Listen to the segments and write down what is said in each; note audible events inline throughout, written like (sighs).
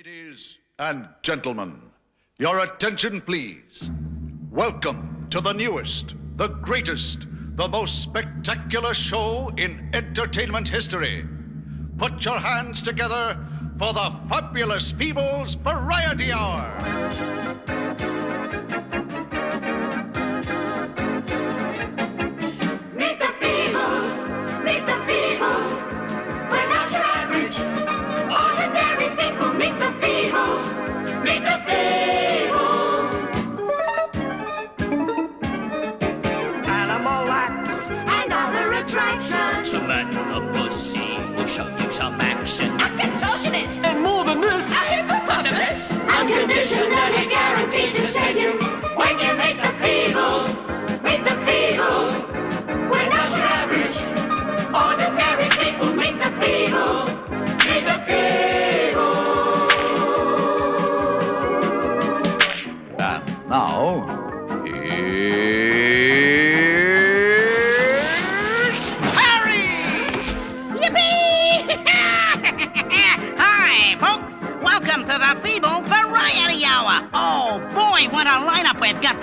Ladies and gentlemen, your attention please. Welcome to the newest, the greatest, the most spectacular show in entertainment history. Put your hands together for the Fabulous Feebles Variety Hour.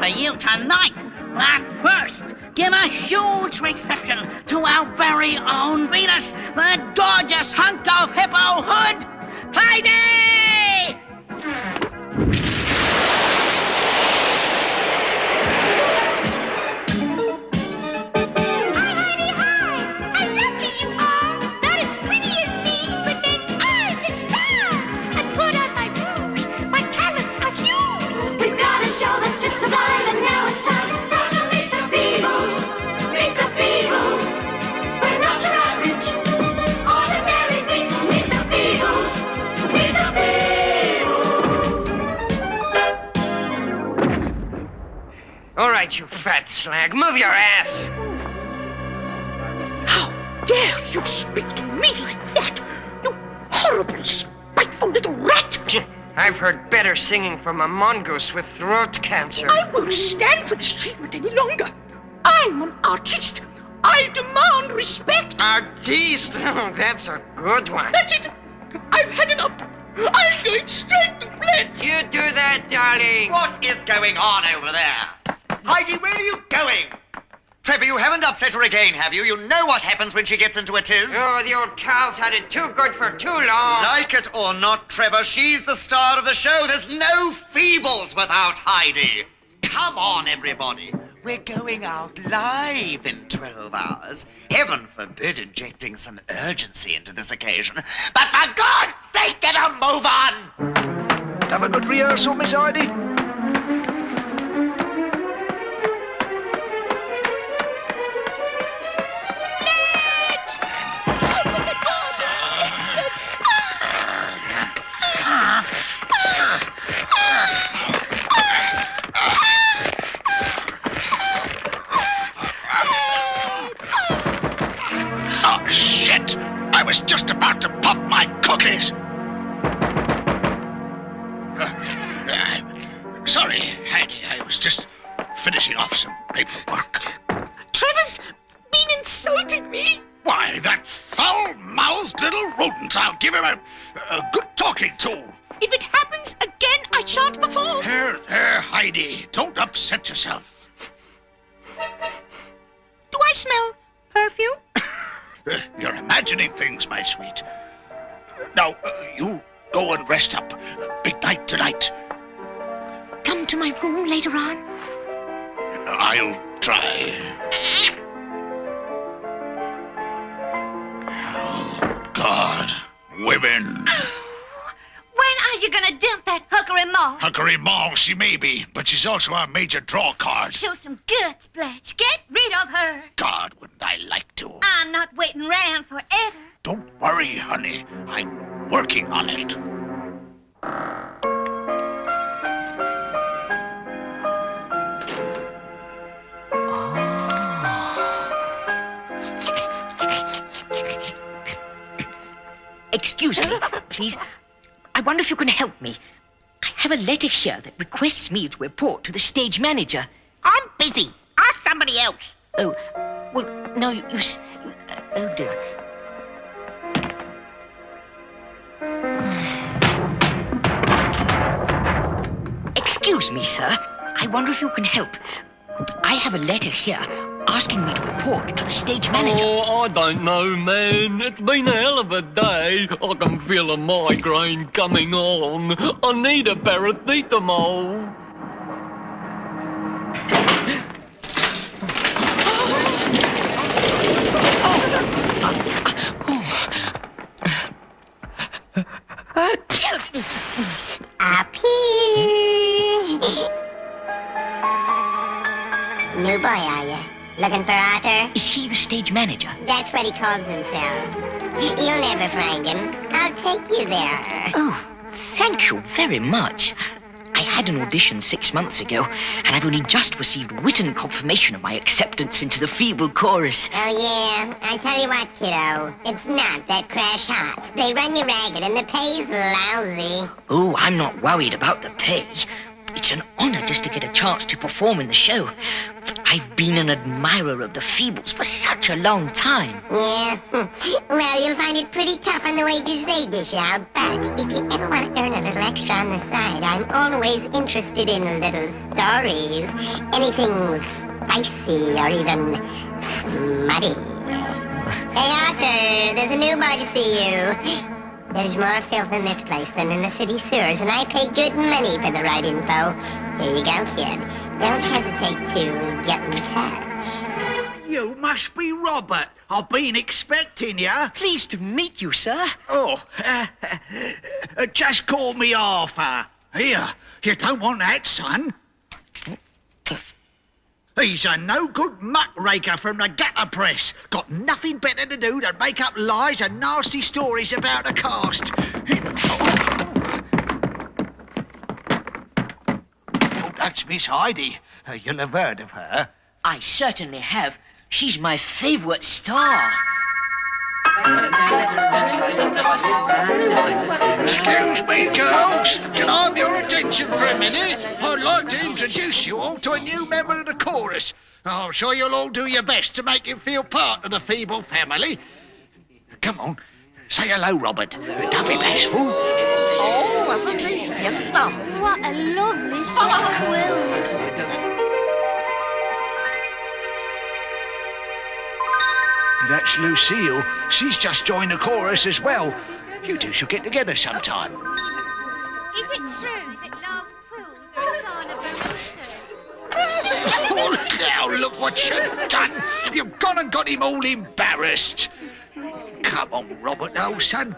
You tonight. But first, give a huge reception to our very own Venus, the gorgeous hunk of hippo hood, Heidi! Right, you fat slag, move your ass. How dare you speak to me like that? You horrible, spiteful little rat! I've heard better singing from a mongoose with throat cancer. I won't stand for this treatment any longer. I'm an artist. I demand respect. Artiste, (laughs) oh, that's a good one. That's it. I've had enough. I'm going straight to bed. You do that, darling. What is going on over there? Heidi, where are you going? Trevor, you haven't upset her again, have you? You know what happens when she gets into a tiz. Oh, the old cow's had it too good for too long. Like it or not, Trevor, she's the star of the show. There's no feebles without Heidi. Come on, everybody. We're going out live in 12 hours. Heaven forbid injecting some urgency into this occasion. But for God's sake, get a move on! Have a good rehearsal, Miss Heidi. She's also our major draw card. Show some guts, Blanche. Get rid of her. God, wouldn't I like to? I'm not waiting around forever. Don't worry, honey. I'm working on it. Ah. Excuse me, please. I wonder if you can help me. I have a letter here that requests me to report to the stage manager. I'm busy. Ask somebody else. Oh, well, no, you... you uh, oh, dear. (sighs) Excuse me, sir. I wonder if you can help. I have a letter here asking me to report to the stage manager. Oh, I don't know, man. It's been a hell of a day. I can feel a migraine coming on. I need a paracetamol. Up here. New boy, are you? Looking for Arthur? Is he the stage manager? That's what he calls himself. You'll never find him. I'll take you there. Oh, thank you very much. I had an audition six months ago, and I've only just received written confirmation of my acceptance into the feeble chorus. Oh, yeah. I tell you what, kiddo. It's not that crash hot. They run you ragged, and the pay's lousy. Oh, I'm not worried about the pay. It's an honor just to get a chance to perform in the show. I've been an admirer of the Feebles for such a long time. Yeah. (laughs) Well, you'll find it pretty tough on the wages they dish out. But if you ever want to earn a little extra on the side, I'm always interested in little stories. Anything spicy or even smutty. (laughs) Hey, Arthur, there's a new boy to see you. There's more filth in this place than in the city sewers, and I pay good money for the right info. Here you go, kid. Don't hesitate to get in touch. You must be Robert. I've been expecting you. Pleased to meet you, sir. Oh, uh, (laughs) just call me Arthur. Here, you don't want that, son. He's a no-good muckraker from the gutter press. Got nothing better to do than make up lies and nasty stories about the cast. Oh, that's Miss Heidi. Uh, you'll have heard of her. I certainly have. She's my favorite star. Excuse me, girls. Can I have your attention for a minute? I'd like to introduce you all to a new member of the chorus. I'm sure you'll all do your best to make him feel part of the feeble family. Come on, say hello, Robert. Don't be bashful. Oh, wasn't he? Handsome. What a lovely set of quills. That's Lucille. She's just joined the chorus as well. You two should get together sometime. Is it true that love fools are a sign of Baruto? Oh, now look what you've done. You've gone and got him all embarrassed. Come on, Robert, old son.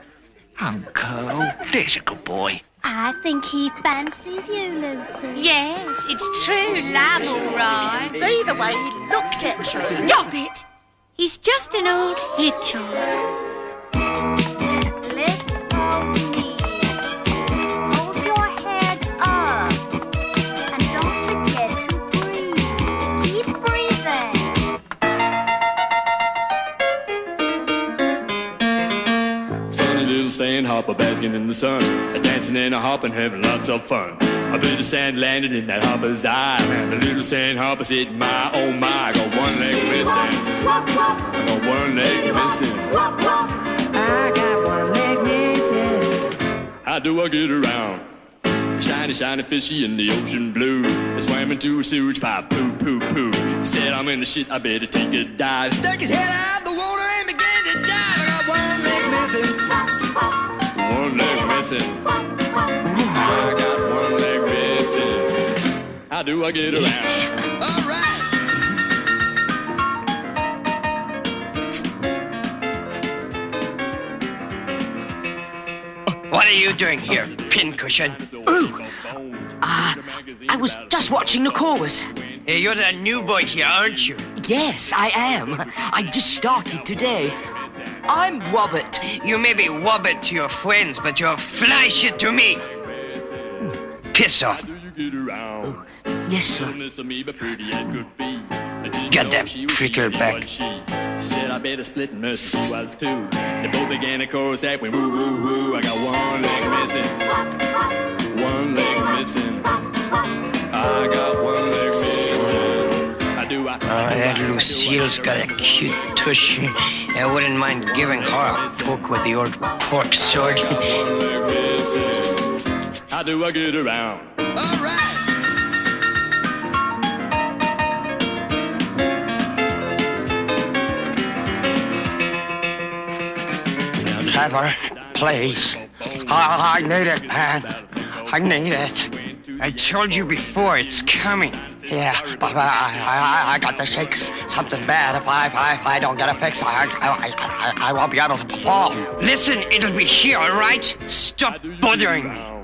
Uncle, there's a good boy. I think he fancies you, Lucy. Yes, it's true love, all right. See the way he looked at you. Stop it! He's just an old hedgehog. Lift those knees. Hold your head up. And don't forget to breathe. Keep breathing. Funny little sandhopper basking in the sun, a dancing and a hopping, having lots of fun. A bit of sand landed in that hopper's eye, and the little sandhopper said, "My oh my, I got one leg missing. I got one leg missing. I got one leg missing. How do I get around?" Shiny, shiny fishy in the ocean blue. I swam into a sewage pipe, poo, poo, poo. Said I'm in the shit, I better take a dive. Stuck his head out the water and began to dive. I got one leg missing. One leg missing. How do I get around? (laughs) All right. What are you doing here, pincushion? Ooh, Ah, I was just watching the chorus. Hey, you're the new boy here, aren't you? Yes, I am. I just started today. I'm Robert. You may be wobbit to your friends, but you're fly to me. Piss off. Yes, sir. Get that prickle back. Said I better split and mercy was two. They both began a chorus that went woo woo woo. I got one leg missing. One leg missing. I got one leg missing. I do I Oh, that Lucille's got a cute tushy. I wouldn't mind giving her a poke with the old pork sword. One leg missing. How do I get around? All right. Trevor. Please. I, I need it, man. I need it. I told you before, it's coming. Yeah, but I, I, I got the shakes. something bad. If I, if I, if I don't get a fix, I, I, I, I won't be able to perform. Listen, it'll be here, all right? Stop bothering me.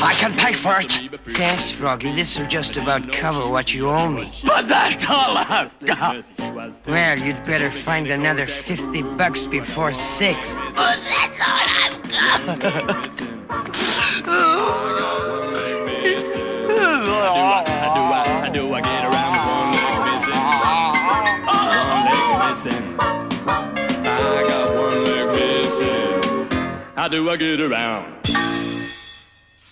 I can pay for it. Thanks, Froggy. This will just about cover what you owe me. But that's all I've got. Well, you'd better find another 50 bucks before six. But that's all I've got. How do I, how do I get around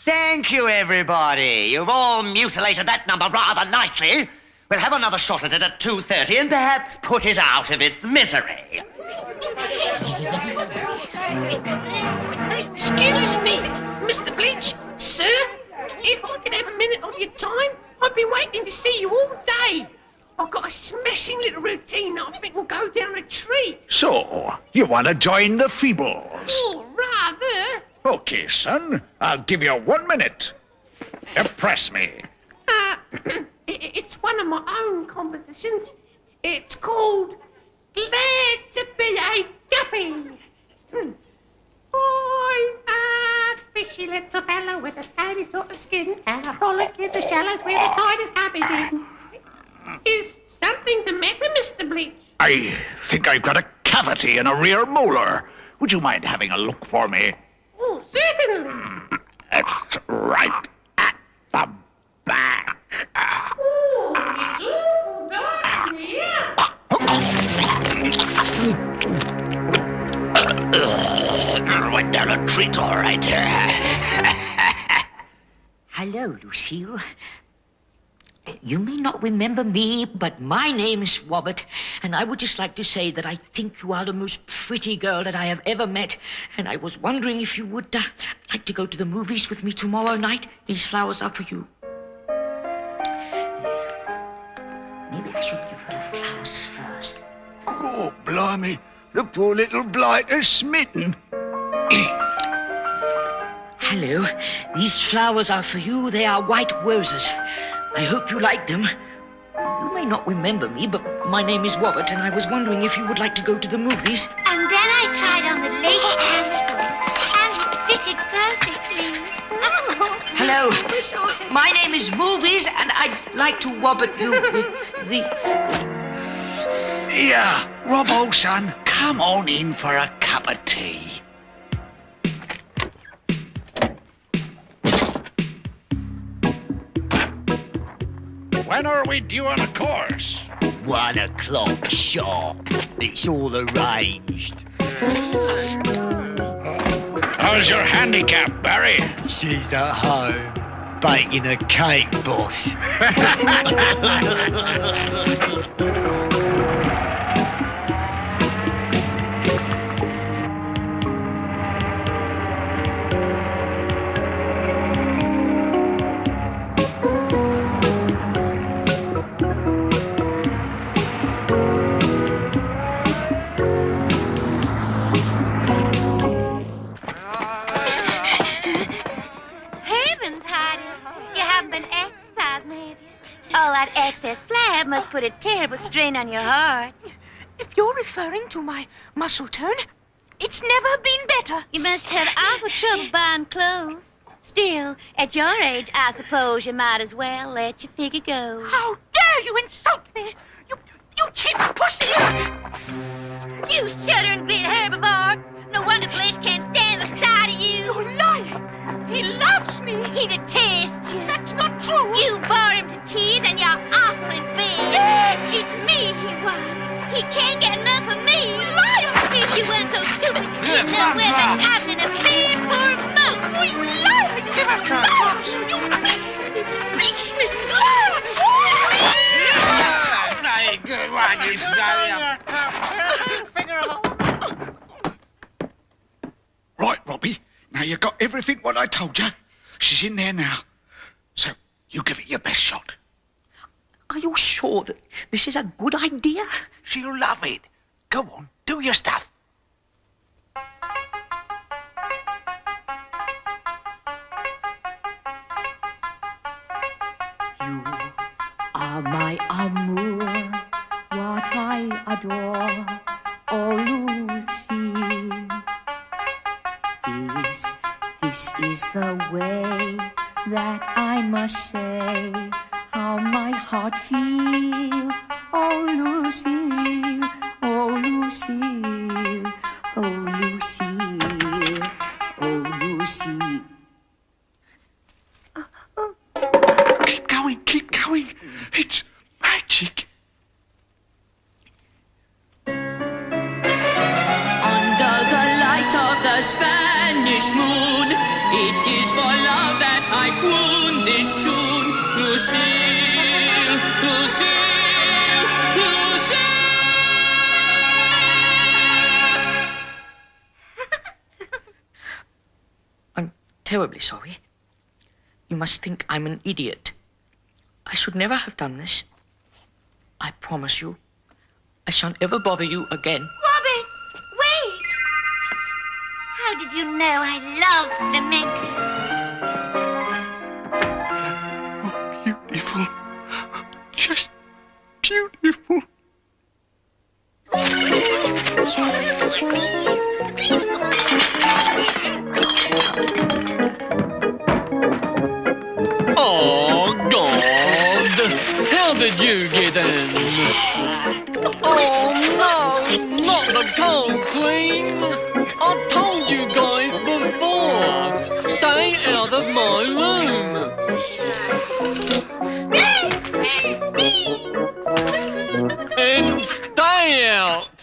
Thank you, everybody. You've all mutilated that number rather nicely. We'll have another shot at it at 2.30 and perhaps put it out of its misery. Excuse me, Mr. Bletch. Sir, if I could have a minute of your time, I've been waiting to see you all day. I've got a smashing little routine that I think will go down a treat. So, you want to join the Feebles? Oh, rather. Okay, son. I'll give you one minute. Impress me. Uh, (clears throat) it's one of my own compositions. It's called Glad to Be a Guppy. Hmm. I'm a fishy little fellow with a sandy sort of skin, and I frolic in the shallows where the tide is coming in. Is something the matter, Mr. Bletch? I think I've got a cavity in a rear molar. Would you mind having a look for me? It's right at the back. Oh, it's awful dark here. Went down a treat, all right. Hello, Lucille. You may not remember me, but my name is Wobbit, and I would just like to say that I think you are the most pretty girl that I have ever met, and I was wondering if you would uh, like to go to the movies with me tomorrow night. These flowers are for you. Maybe I should give her the flowers first. Oh, blimey. The poor little blighter's smitten. Hello. These flowers are for you. They are white roses. I hope you like them. You may not remember me, but my name is Wobbit, and I was wondering if you would like to go to the movies. And then I tried on the latest camisole, and it fitted perfectly. (laughs) Hello. My name is Movies, and I'd like to wobbit you with the. Yeah, Robbo, son, come on in for a cup of tea. When are we due on a course? One o'clock sharp. It's all arranged. How's your handicap, Barry? She's at home, baking a cake, boss. (laughs) All that excess flab must put a terrible strain on your heart. If you're referring to my muscle tone, it's never been better. You must have awful trouble buying clothes. Still, at your age, I suppose you might as well let your figure go. How dare you insult me? You, you cheap pussy! You shuddering great herbivore! No wonder Bletch can't stand the sight of you! You're lying! He loves me! He detests you! That's not true! You you got everything what I told you? She's in there now. So you give it your best shot. Are you sure that this is a good idea? She'll love it. Go on, do your stuff. You are my amour, what I adore. Oh, lose is the way that I must say how my heart feels, oh Lucille, oh Lucille, oh Lucille, terribly sorry. You must think I'm an idiot. I should never have done this. I promise you, I shan't ever bother you again. Robert, wait! How did you know I love flamenco? Beautiful. Just beautiful. Oh, God! How did you get in? Oh, no! Not the cold queen! I told you guys before! Stay out of my room! And stay out!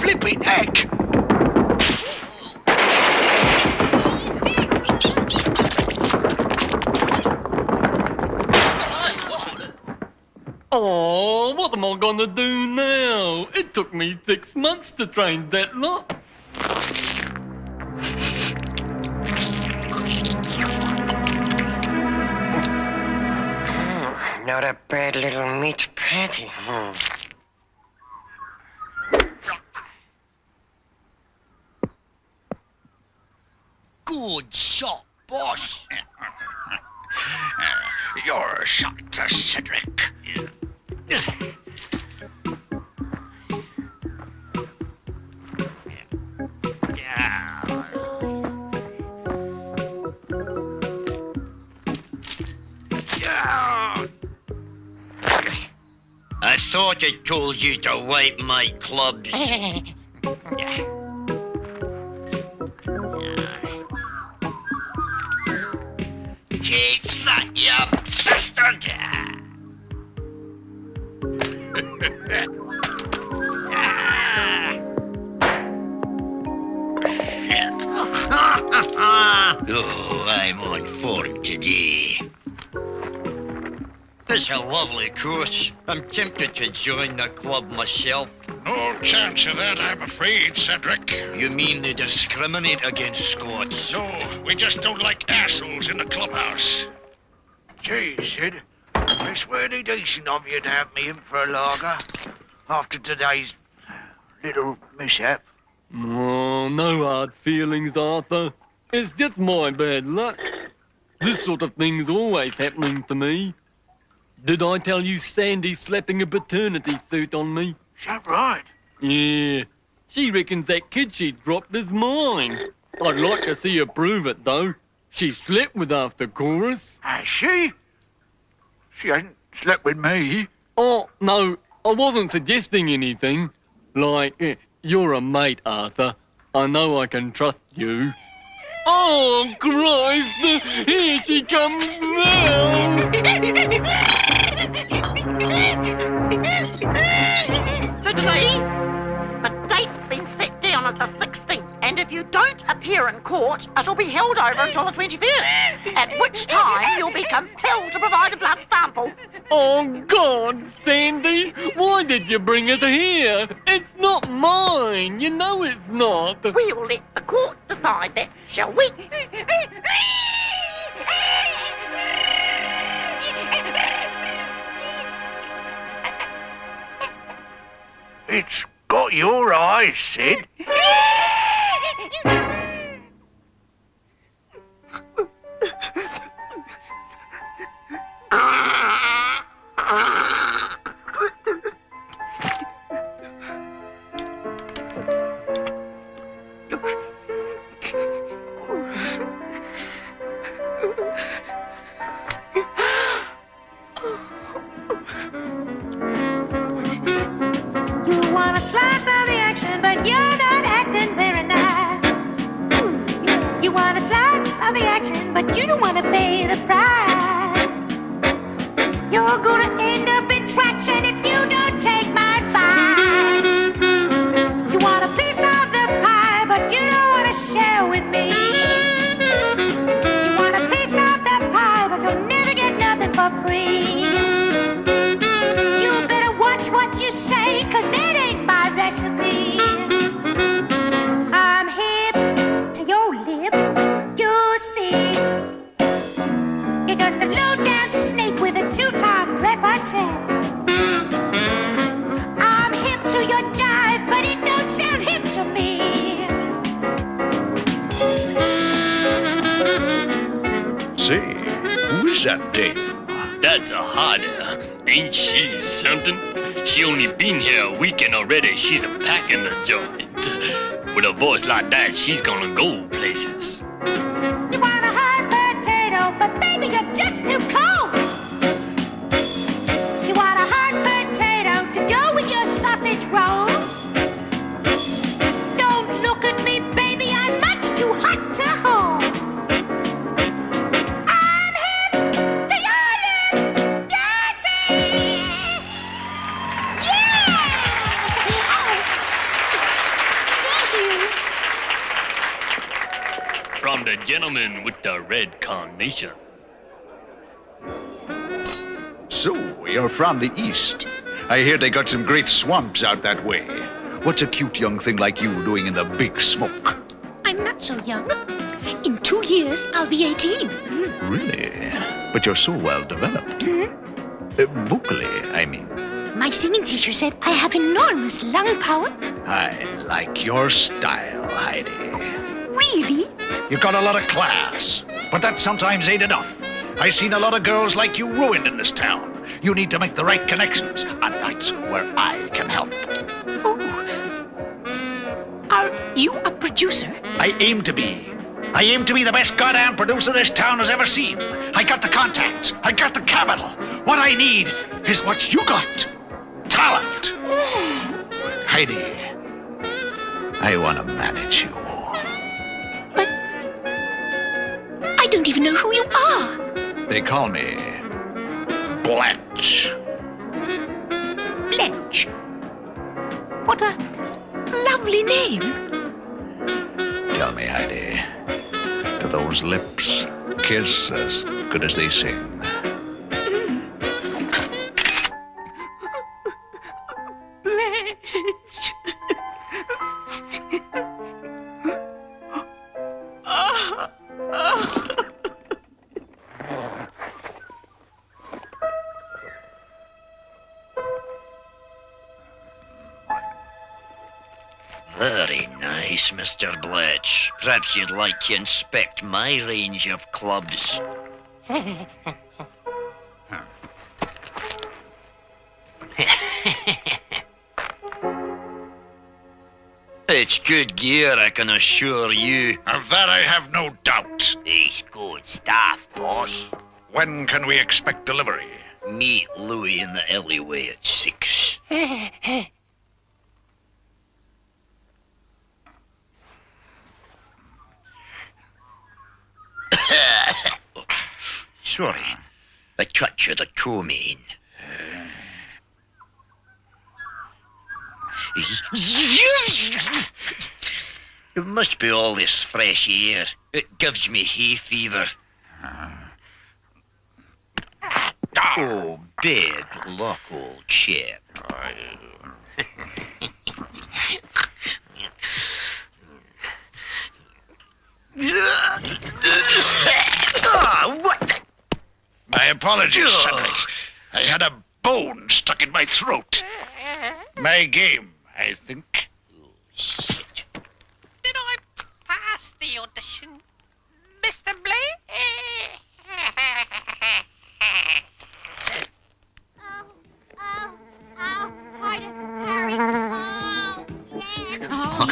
Flipping heck. Oh, what am I gonna do now? It took me six months to train that lot. Not a bad little meat patty. Hmm. Good shot, boss. (laughs) You're a shot, Cedric. I thought I told you to wipe my clubs. Take (laughs) that, you bastard! (laughs) oh, I'm on form today. It's a lovely course. I'm tempted to join the club myself. No chance of that, I'm afraid, Cedric. You mean they discriminate against Scots? No, we just don't like assholes in the clubhouse. Gee, Sid, it's really decent of you to have me in for a lager after today's little mishap. Oh, no hard feelings, Arthur. It's just my bad luck. This sort of thing's always happening to me. Did I tell you Sandy's slapping a paternity suit on me? Is that right? Yeah. She reckons that kid she dropped is mine. I'd like to see her prove it, though. She slept with after chorus. Has she? She hasn't slept with me. Oh, no, I wasn't suggesting anything. Like, eh, you're a mate, Arthur. I know I can trust you. Oh, Christ! Here she comes now! Sydney, the date's been set down as the 16th, and if you don't appear in court, it'll be held over until the 25th, at which time you'll be compelled to provide a blood sample. Oh, God, Sandy! Why did you bring it here? It's not mine! You know it's not! We'll let the court decide that, shall we? It's got your eyes, Sid. (laughs) she's gonna I hear they got some great swamps out that way. What's a cute young thing like you doing in the big smoke? I'm not so young. In two years, I'll be 18. Really? But you're so well developed. Uh, vocally, I mean. My singing teacher said I have enormous lung power. I like your style, Heidi. Really? You got a lot of class, but that sometimes ain't enough. I've seen a lot of girls like you ruined in this town. You need to make the right connections, I aim to be the best goddamn producer this town has ever seen. I got the contacts. I got the capital. What I need is what you got. Talent. (sighs) Heidi, I want to manage you. But I don't even know who you are. They call me Bletch. Bletch. What a lovely name. Tell me, Heidi, those lips kiss as good as they sing? Perhaps you'd like to inspect my range of clubs. (laughs) It's good gear, I can assure you. Of that I have no doubt. It's good stuff, boss. When can we expect delivery? Meet Louis in the alleyway at six. (laughs) (laughs) Sorry, a touch of the ptomaine. It must be all this fresh air. It gives me hay fever. Oh, bad luck, old chap. (laughs) Ah, what the? My apologies, Cedric. I had a bone stuck in my throat. My game I think. Shit. Did I pass the audition, Mr. Blake? (laughs) oh, yes, yes. Oh,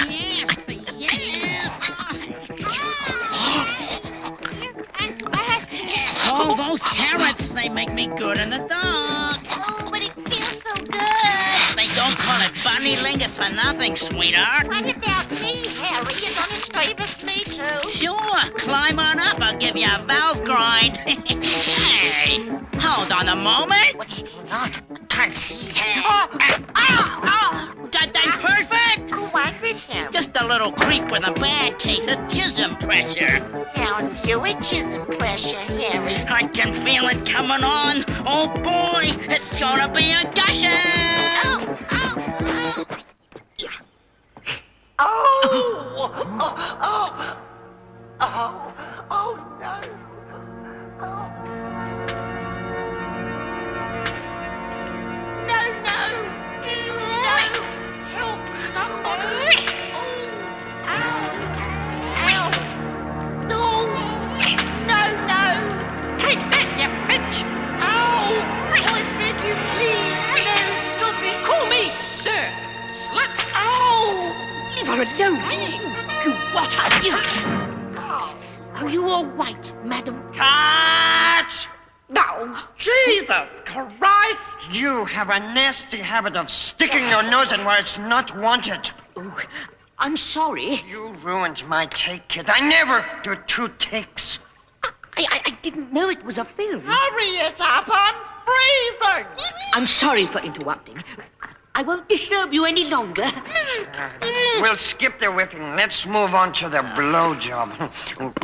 those carrots, they make me good in the dark. Oh, but it feels so good. They don't call it bunny lingus for nothing, sweetheart. What about me, Harry? You're gonna favors me too. Sure, climb on up. I'll give you a valve grind. (laughs) hey, hold on a moment. What's going on? I can't see. Oh, oh, oh, that perfect. Who was it, Harry? Just a little creep with a bad case of chism pressure. How's your chism pressure, Harry? I can feel it coming on. Oh boy, it's gonna be a gusher. Oh, oh, oh. Oh! (gasps) Oh! Oh! Oh! Oh no! No! Her alone. You rotter. Are you all right, madam? Catch! No! Jesus Christ! You have a nasty habit of sticking your nose in where it's not wanted. Oh, I'm sorry. You ruined my take, kid. I never do two takes. I, I, I didn't know it was a film. Hurry it up! I'm freezing! I'm sorry for interrupting. I won't disturb you any longer. Mm. We'll skip the whipping. Let's move on to the blowjob.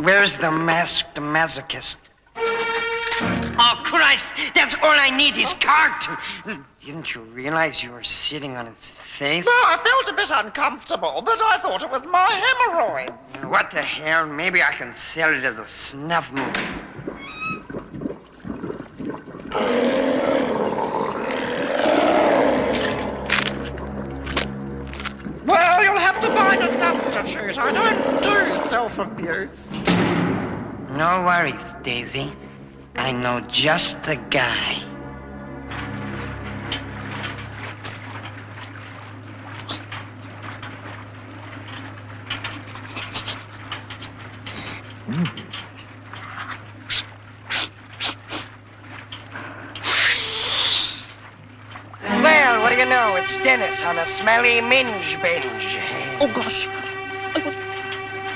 Where's the masked masochist? Oh, Christ! That's all I need, his cocked! Didn't you realize you were sitting on his face? Well, I felt a bit uncomfortable, but I thought it was my hemorrhoids. What the hell? Maybe I can sell it as a snuff movie. Well, you'll have to find a substitute. I don't do self-abuse. No worries, Daisy. I know just the guy. Well, what do you know? It's Dennis on a smelly minge binge. Oh, gosh. I was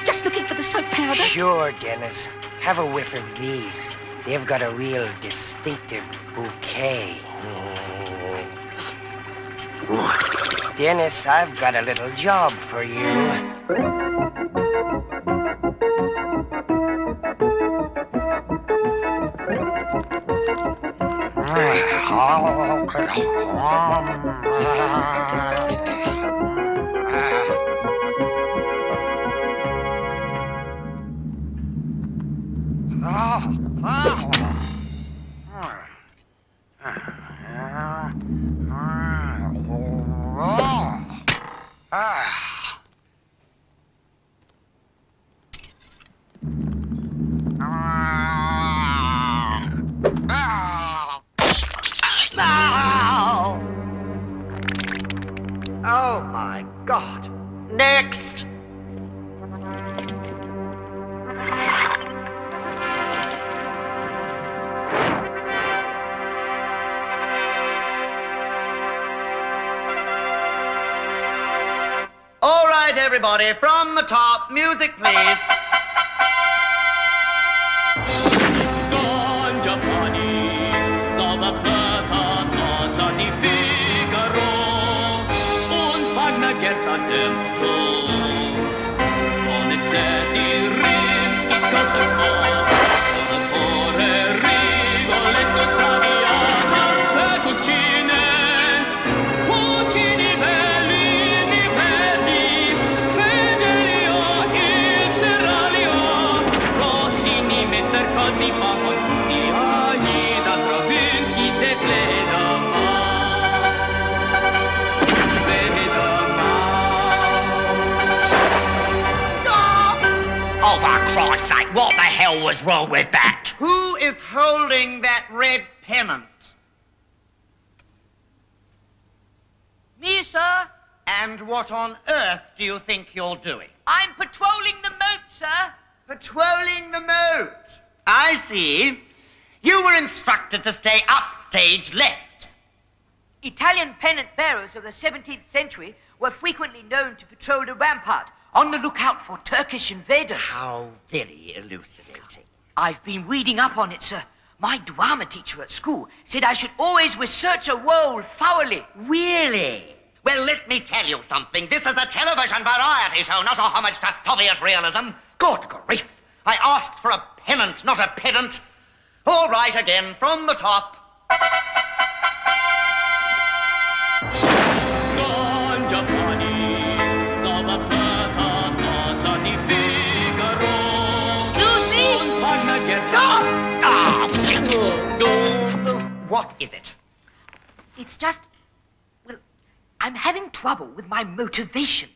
just looking for the soap powder. Sure, Dennis. Have a whiff of these. They've got a real distinctive bouquet. What? Dennis, I've got a little job for you. Oh everybody, from the top, music, please. Christ's sake, what the hell was wrong with that? Who is holding that red pennant? Me, sir. And what on earth do you think you're doing? I'm patrolling the moat, sir. Patrolling the moat. I see. You were instructed to stay upstage left. Italian pennant bearers of the 17th century were frequently known to patrol the rampart on the lookout for Turkish invaders. How very elucidating. I've been reading up on it, sir. My drama teacher at school said I should always research a role thoroughly. Really? Well, let me tell you something. This is a television variety show, not a homage to Soviet realism. Good grief. I asked for a pennant, not a pedant. All right again, from the top. Is it? It's just, well, I'm having trouble with my motivation.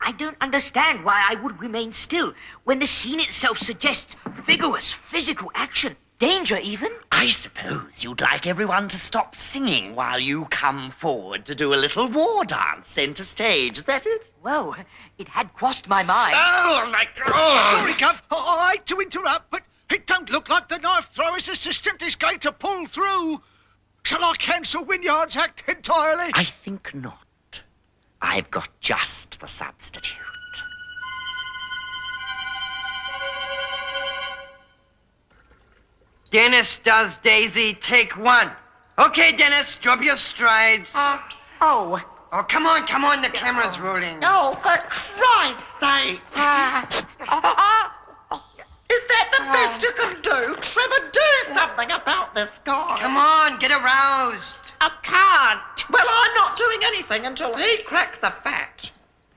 I don't understand why I would remain still when the scene itself suggests vigorous physical action, danger even. I suppose you'd like everyone to stop singing while you come forward to do a little war dance centre stage, is that it? Well, it had crossed my mind. Oh, my God! Sorry, Gov. Oh, I, I hate to interrupt, but it don't look like the knife thrower's assistant is going to pull through. Shall I cancel Wynyard's act entirely? I think not. I've got just the substitute. Dennis does Daisy, take one. Okay, Dennis, drop your strides. Uh, oh. Oh, come on, come on, the camera's rolling. Oh, for Christ's sake. Is (laughs) uh, uh, that the ah. best you can do? Trevor, do something about this guy. Come on, get aroused. I can't. Well, I'm not doing anything until he cracks the fat.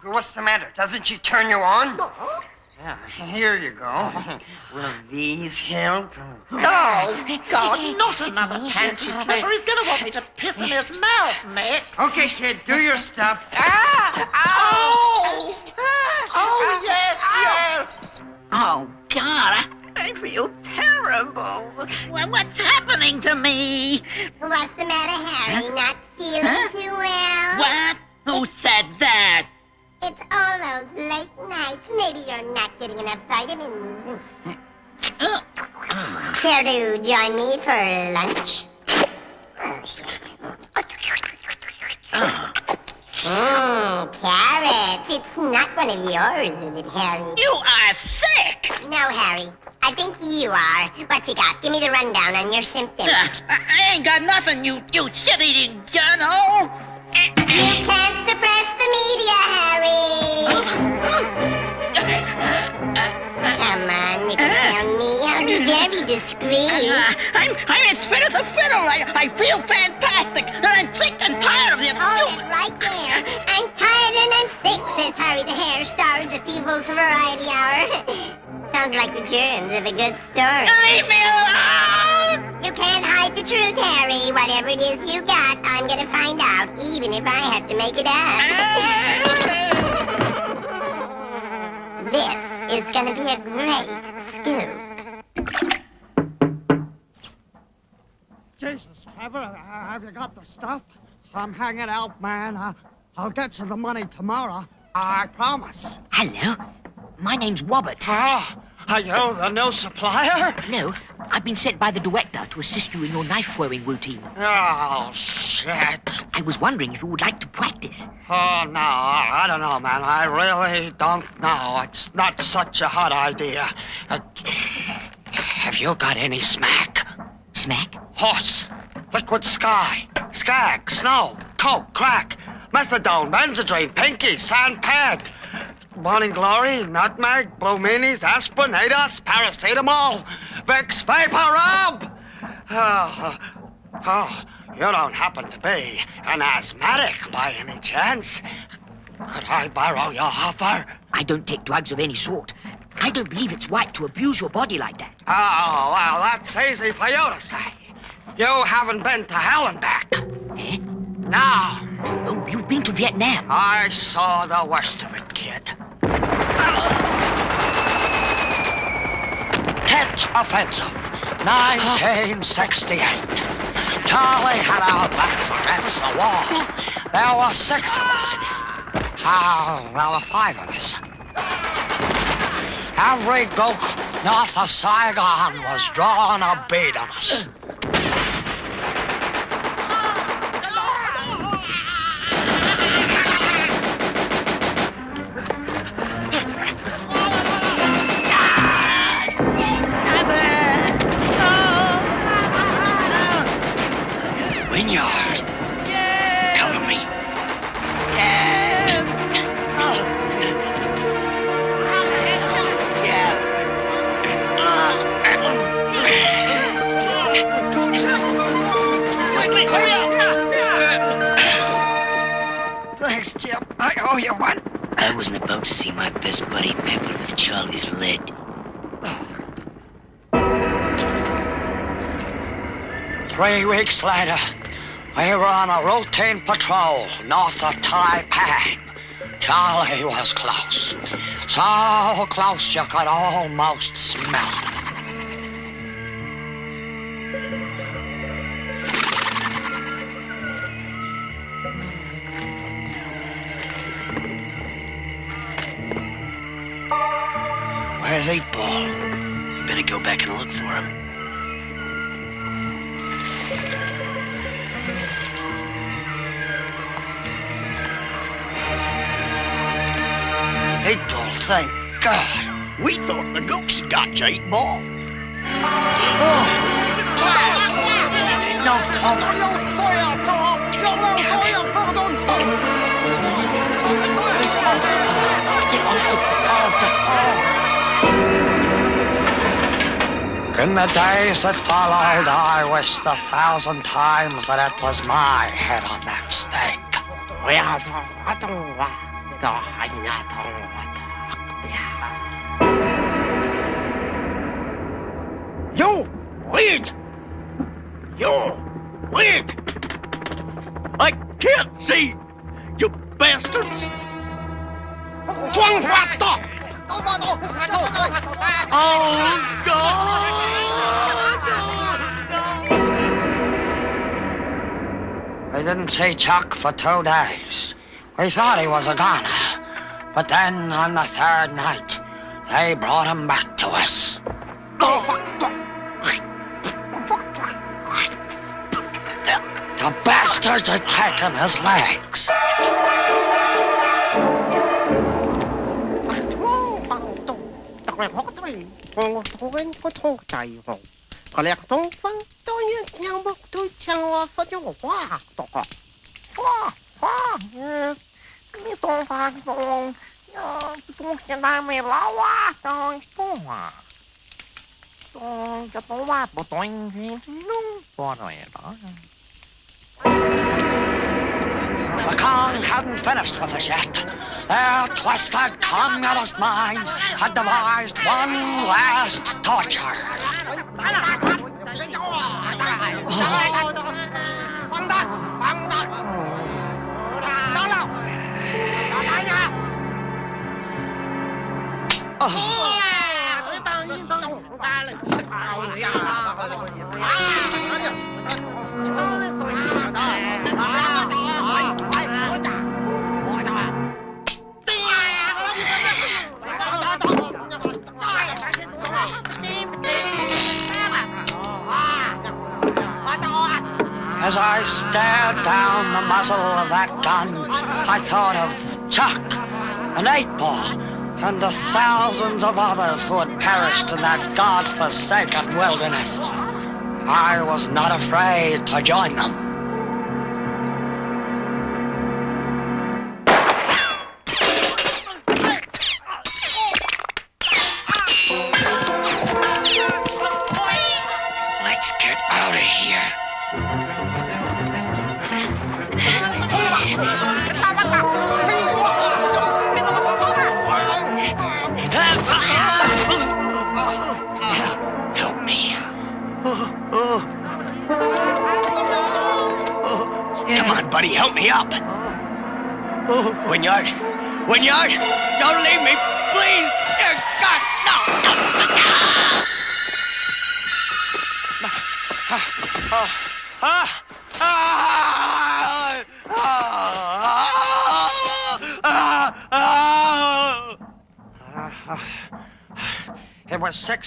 What's the matter? Doesn't she turn you on? Yeah, here you go. (laughs) Will these help? Oh, God, not another panty sniffer. He's going to want me to piss in his mouth next. Okay, kid, do your stuff. Ah! Oh! Oh, yes, ah. yes! Oh, God, I feel terrible. Well, what's happening to me? What's the matter, Harry? Not feeling too well? What? Who said that? It's all those late nights. Maybe you're not getting enough vitamins. Uh, uh. Care to join me for lunch? Uh. Oh, mmm, carrots. It's not one of yours, is it, Harry? You are sick! No, Harry. I think you are. What you got? Give me the rundown on your symptoms. Ugh, I ain't got nothing, you, you shit-eating journal! You can't suppress the media, Harry. Come on, you can tell me. I'll be very discreet. Uh, I'm, I'm as fit as a fiddle. I, I feel fantastic, and I'm sick and tired of the... It right there. I'm tired and I'm sick, says Harry the Hare, star of the People's Variety Hour. (laughs) Sounds like the germs of a good story. Leave me alone! You can't hide the truth, Harry. Whatever it is you got, I'm gonna find out, even if I have to make it up. (laughs) this is gonna be a great scoop. Jesus, Trevor, uh, have you got the stuff? I'm hanging out, man. Uh, I'll get you the money tomorrow. I promise. Hello. My name's Robert. Ah, are you the new supplier? No, I've been sent by the director to assist you in your knife throwing routine. Oh, shit. I was wondering if you would like to practice. Oh, no, I don't know, man. I really don't know. It's not such a hot idea. Uh, have you got any smack? Smack? Horse, liquid sky, skag, snow, coke, crack, methadone, Benzedrine, pinky, sand pad, morning glory, nutmeg, blue minis, aspirin, ADOS, paracetamol, Vicks vapor rub. Oh, ah, oh, ah, you don't happen to be an asthmatic by any chance? Could I borrow your offer? I don't take drugs of any sort. I don't believe it's right to abuse your body like that. Oh, well, that's easy for you to say. You haven't been to hell and back. Eh? No. Oh, you've been to Vietnam. I saw the worst of it, kid. Tet Offensive, 1968. Charlie had our backs against the wall. There were six of us. Oh, there were five of us. Every gook north of Saigon was drawing a bead on us. I wasn't about to see my best buddy peppered with Charlie's lead. Three weeks later, we were on a routine patrol north of Taiping. Charlie was close. So close you could almost smell him. Where's Eight Ball? You better go back and look for him. Eight ball, thank God. We thought the gooks had got you, Eight Ball. Oh. In the days that followed, I wished a thousand times that it was my head on that stake. You! Wait! You! Wait! I can't see! You bastards! Oh, We didn't see Chuck for two days. We thought he was a goner. But then on the third night, they brought him back to us. The bastards had taken his legs. The Cong hadn't finished with us yet. Their twisted communist minds had devised one last torture. 大家叫我大来，大来，大黄蛋，黄蛋，到了，大大呀！哇，这帮人都大了，哎呀！啊，哪里？啊，哪里？啊，啊！As I stared down the muzzle of that gun, I thought of Chuck and Eight Ball and the thousands of others who had perished in that god-forsaken wilderness. I was not afraid to join them.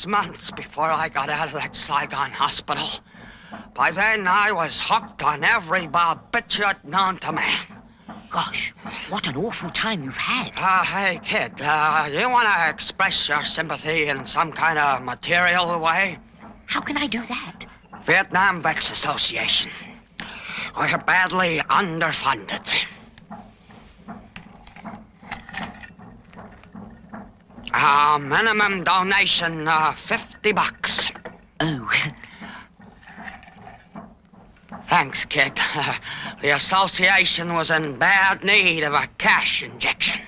Six months before I got out of that Saigon hospital. By then, I was hooked on every barbiturate known to man. Gosh, what an awful time you've had. Uh, hey, kid, uh, you want to express your sympathy in some kind of material way? How can I do that? Vietnam Vets Association. We're badly underfunded. Uh, minimum donation, uh, 50 bucks. Oh. Thanks, kid. (laughs) the association was in bad need of a cash injection.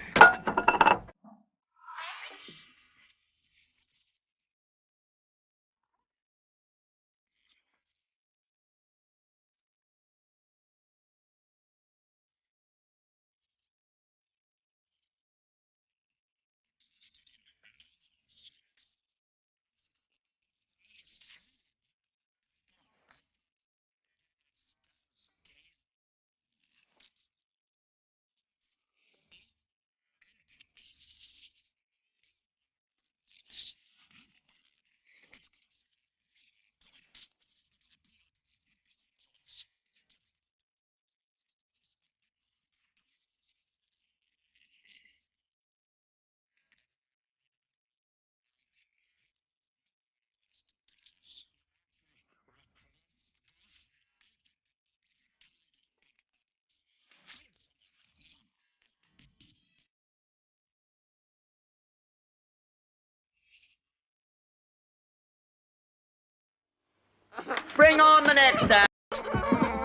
Bring on the next.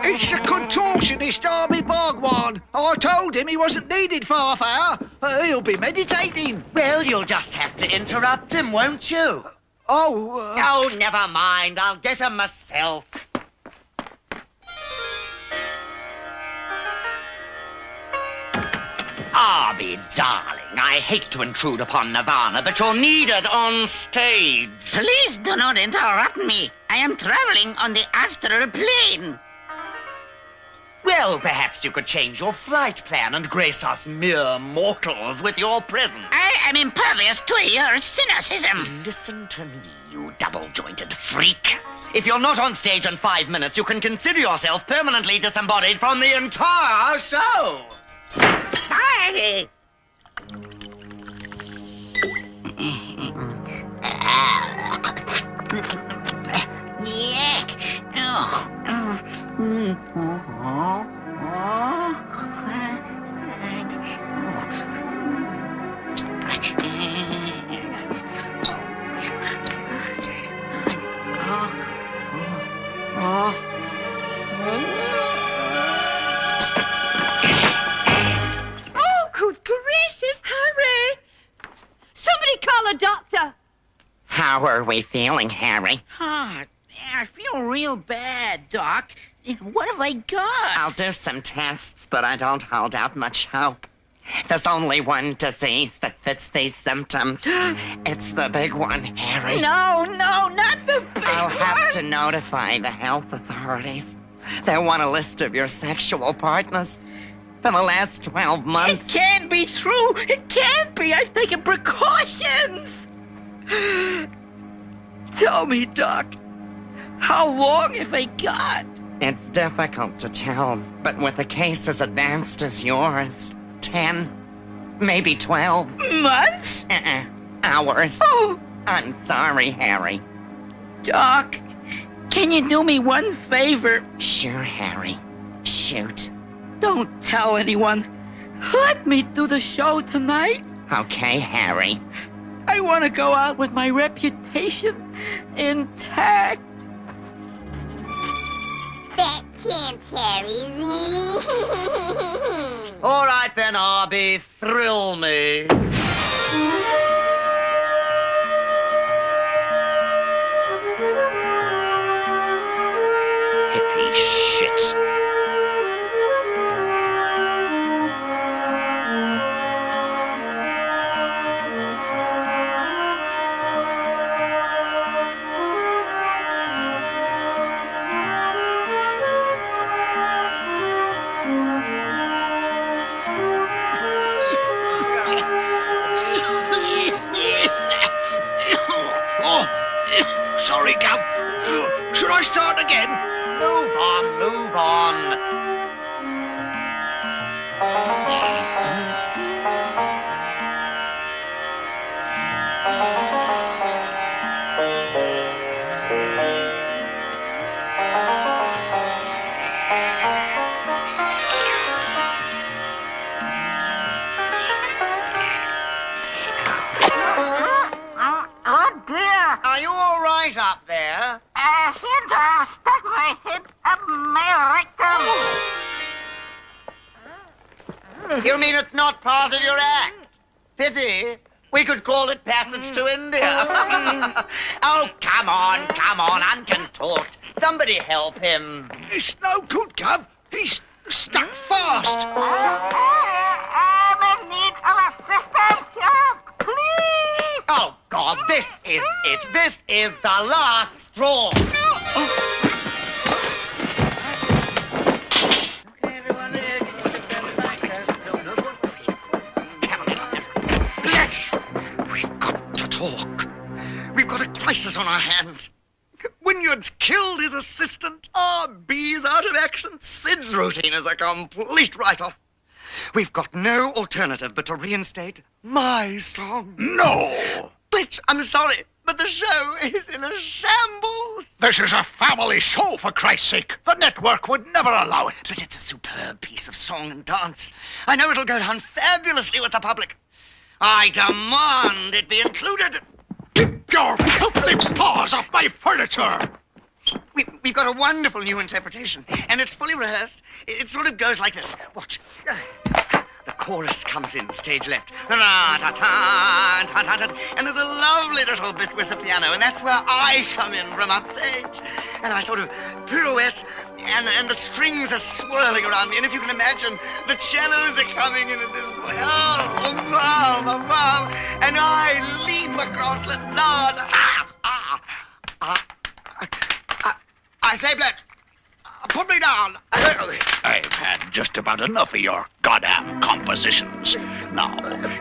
It's the contortionist Army Bhagwan. I told him he wasn't needed for half hour. Uh, he'll be meditating. Well, you'll just have to interrupt him, won't you? Oh, uh... Oh, never mind. I'll get him myself. Arby, darling, I hate to intrude upon Nirvana, but you're needed on stage. Please do not interrupt me. I am traveling on the astral plane. Well, perhaps you could change your flight plan and grace us mere mortals with your presence. I am impervious to your cynicism. Listen to me, you double-jointed freak. If you're not on stage in five minutes, you can consider yourself permanently disembodied from the entire show. Hi. Oh, How are we feeling, Harry? Ah, I feel real bad, Doc. What have I got? I'll do some tests, but I don't hold out much hope. There's only one disease that fits these symptoms. (gasps) it's the big one, Harry. No, no, not the big one. I'll have to notify the health authorities. They want a list of your sexual partners for the last 12 months. It can't be true. It can't be. I've taken precautions. (gasps) (gasps) Tell me, Doc, how long have I got? It's difficult to tell, but with a case as advanced as yours, 10, maybe 12 Months? uh-uh, hours. Oh, I'm sorry, Harry. Doc, can you do me one favor? Sure, Harry. Shoot. Don't tell anyone. Let me do the show tonight. Okay, Harry. I want to go out with my reputation intact. That can't carry me. (laughs) All right then, Arby, thrill me. Is it. This is the last straw. We've got to talk. We've got a crisis on our hands. Wynyard's killed his assistant. RB's out of action. Sid's routine is a complete write-off. We've got no alternative but to reinstate my song. No! But I'm sorry, but the show is in a shambles. This is a family show, for Christ's sake. The network would never allow it. But it's a superb piece of song and dance. I know it'll go down fabulously with the public. I demand it be included. Keep your filthy paws off my furniture! We, we've got a wonderful new interpretation, and it's fully rehearsed. It, it sort of goes like this. Watch. The chorus comes in, stage left. And there's a lovely little bit with the piano, and that's where I come in from upstage. And I sort of pirouette, and, and the strings are swirling around me. And if you can imagine, the cellos are coming in at this point. Oh, above, above. And I leap across the lawn. Ah, ah, ah. I say, Bletch, put me down. I've had just about enough of your goddamn compositions. Now,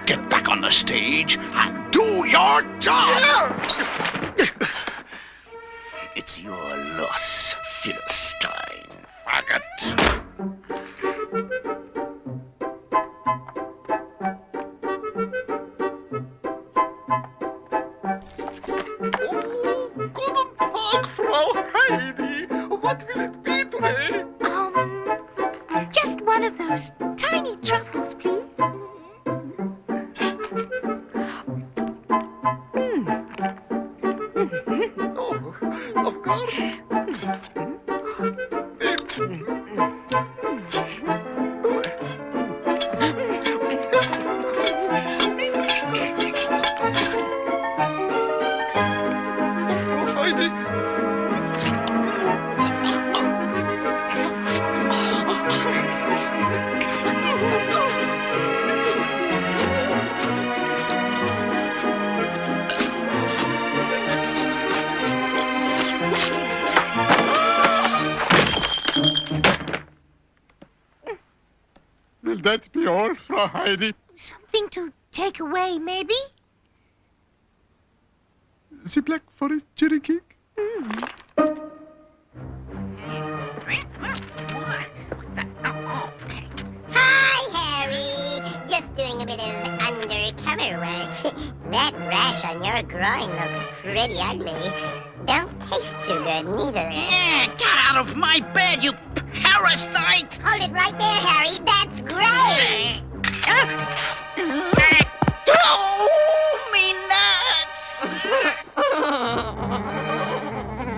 get back on the stage and do your job! It's your loss, Philistine. Faggot. Oh, guten Tag, Frau Heidi. What will it be today? Um, just one of those tiny truffles, please. Oh, of course. That be all, Frau Heidi? Something to take away, maybe? The Black Forest cherry cake? Mm. Hi, Harry. Just doing a bit of undercover work. (laughs) that rash on your groin looks pretty ugly. Don't taste too good, neither. Yeah, get out of my bed, you parasite! Hold it right there, Harry. That's great. Oh, me nuts!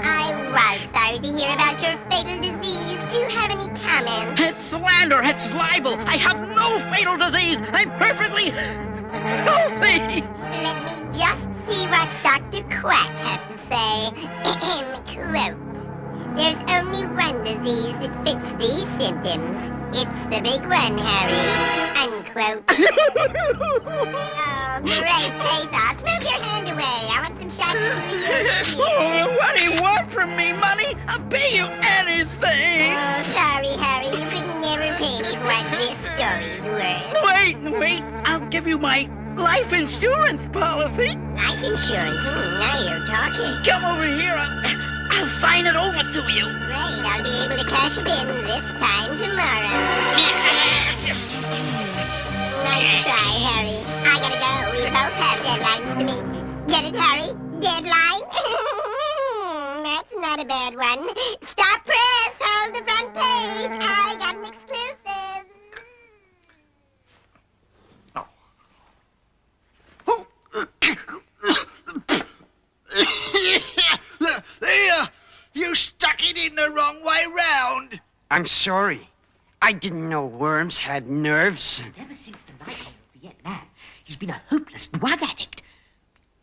I was sorry to hear about your fatal disease. Do you have any comments? It's slander, it's libel. I have no fatal disease. I'm perfectly healthy. Let me just see what Dr. Quack had to say. (clears throat) Quote. There's only one disease that fits these symptoms. It's the big one, Harry. Unquote. (laughs) oh, great pathos. Move your hand away. I want some shots of real Oh, what do you want from me, money? I'll pay you anything. Oh, sorry, Harry. You could never pay me for what this story's worth. Wait, wait. I'll give you my life insurance policy. Life insurance? Hmm, now you're talking. Come over here. I'll, I'll sign it over to you. Great, I'll be able to cash it in this time tomorrow. nice try, Harry. I gotta go. We both have deadlines to meet. Get it, Harry? Deadline? That's not a bad one. Stop press! Hold the front page! I got an exclusive! Oh. oh. There! Uh, you stuck it in the wrong way round. I'm sorry. I didn't know worms had nerves. Ever since the night of Vietnam, he's been a hopeless drug addict.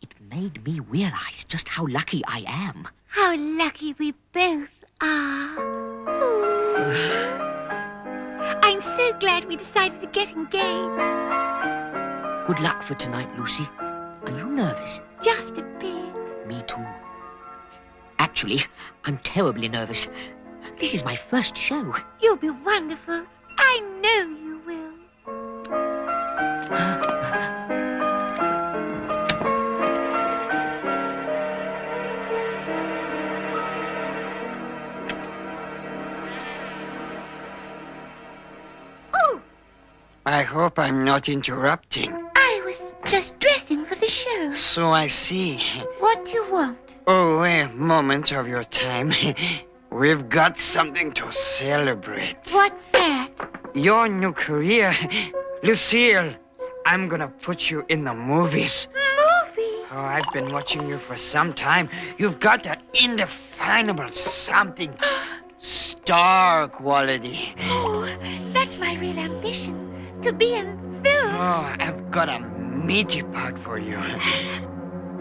It made me realize just how lucky I am. How lucky we both are. (sighs) I'm so glad we decided to get engaged. Good luck for tonight, Lucy. Are you nervous? Just a bit. Me too. Actually, I'm terribly nervous. This is my first show. You'll be wonderful. I know you will. (gasps) Oh, I hope I'm not interrupting. I was just dressing for the show. So I see. What do you want? Oh, a moment of your time. (laughs) We've got something to celebrate. What's that? Your new career. Lucille, I'm gonna put you in the movies. Movies? Oh, I've been watching you for some time. You've got that indefinable something. (gasps) Star quality. Oh, that's my real ambition. To be in films. Oh, I've got a meaty part for you.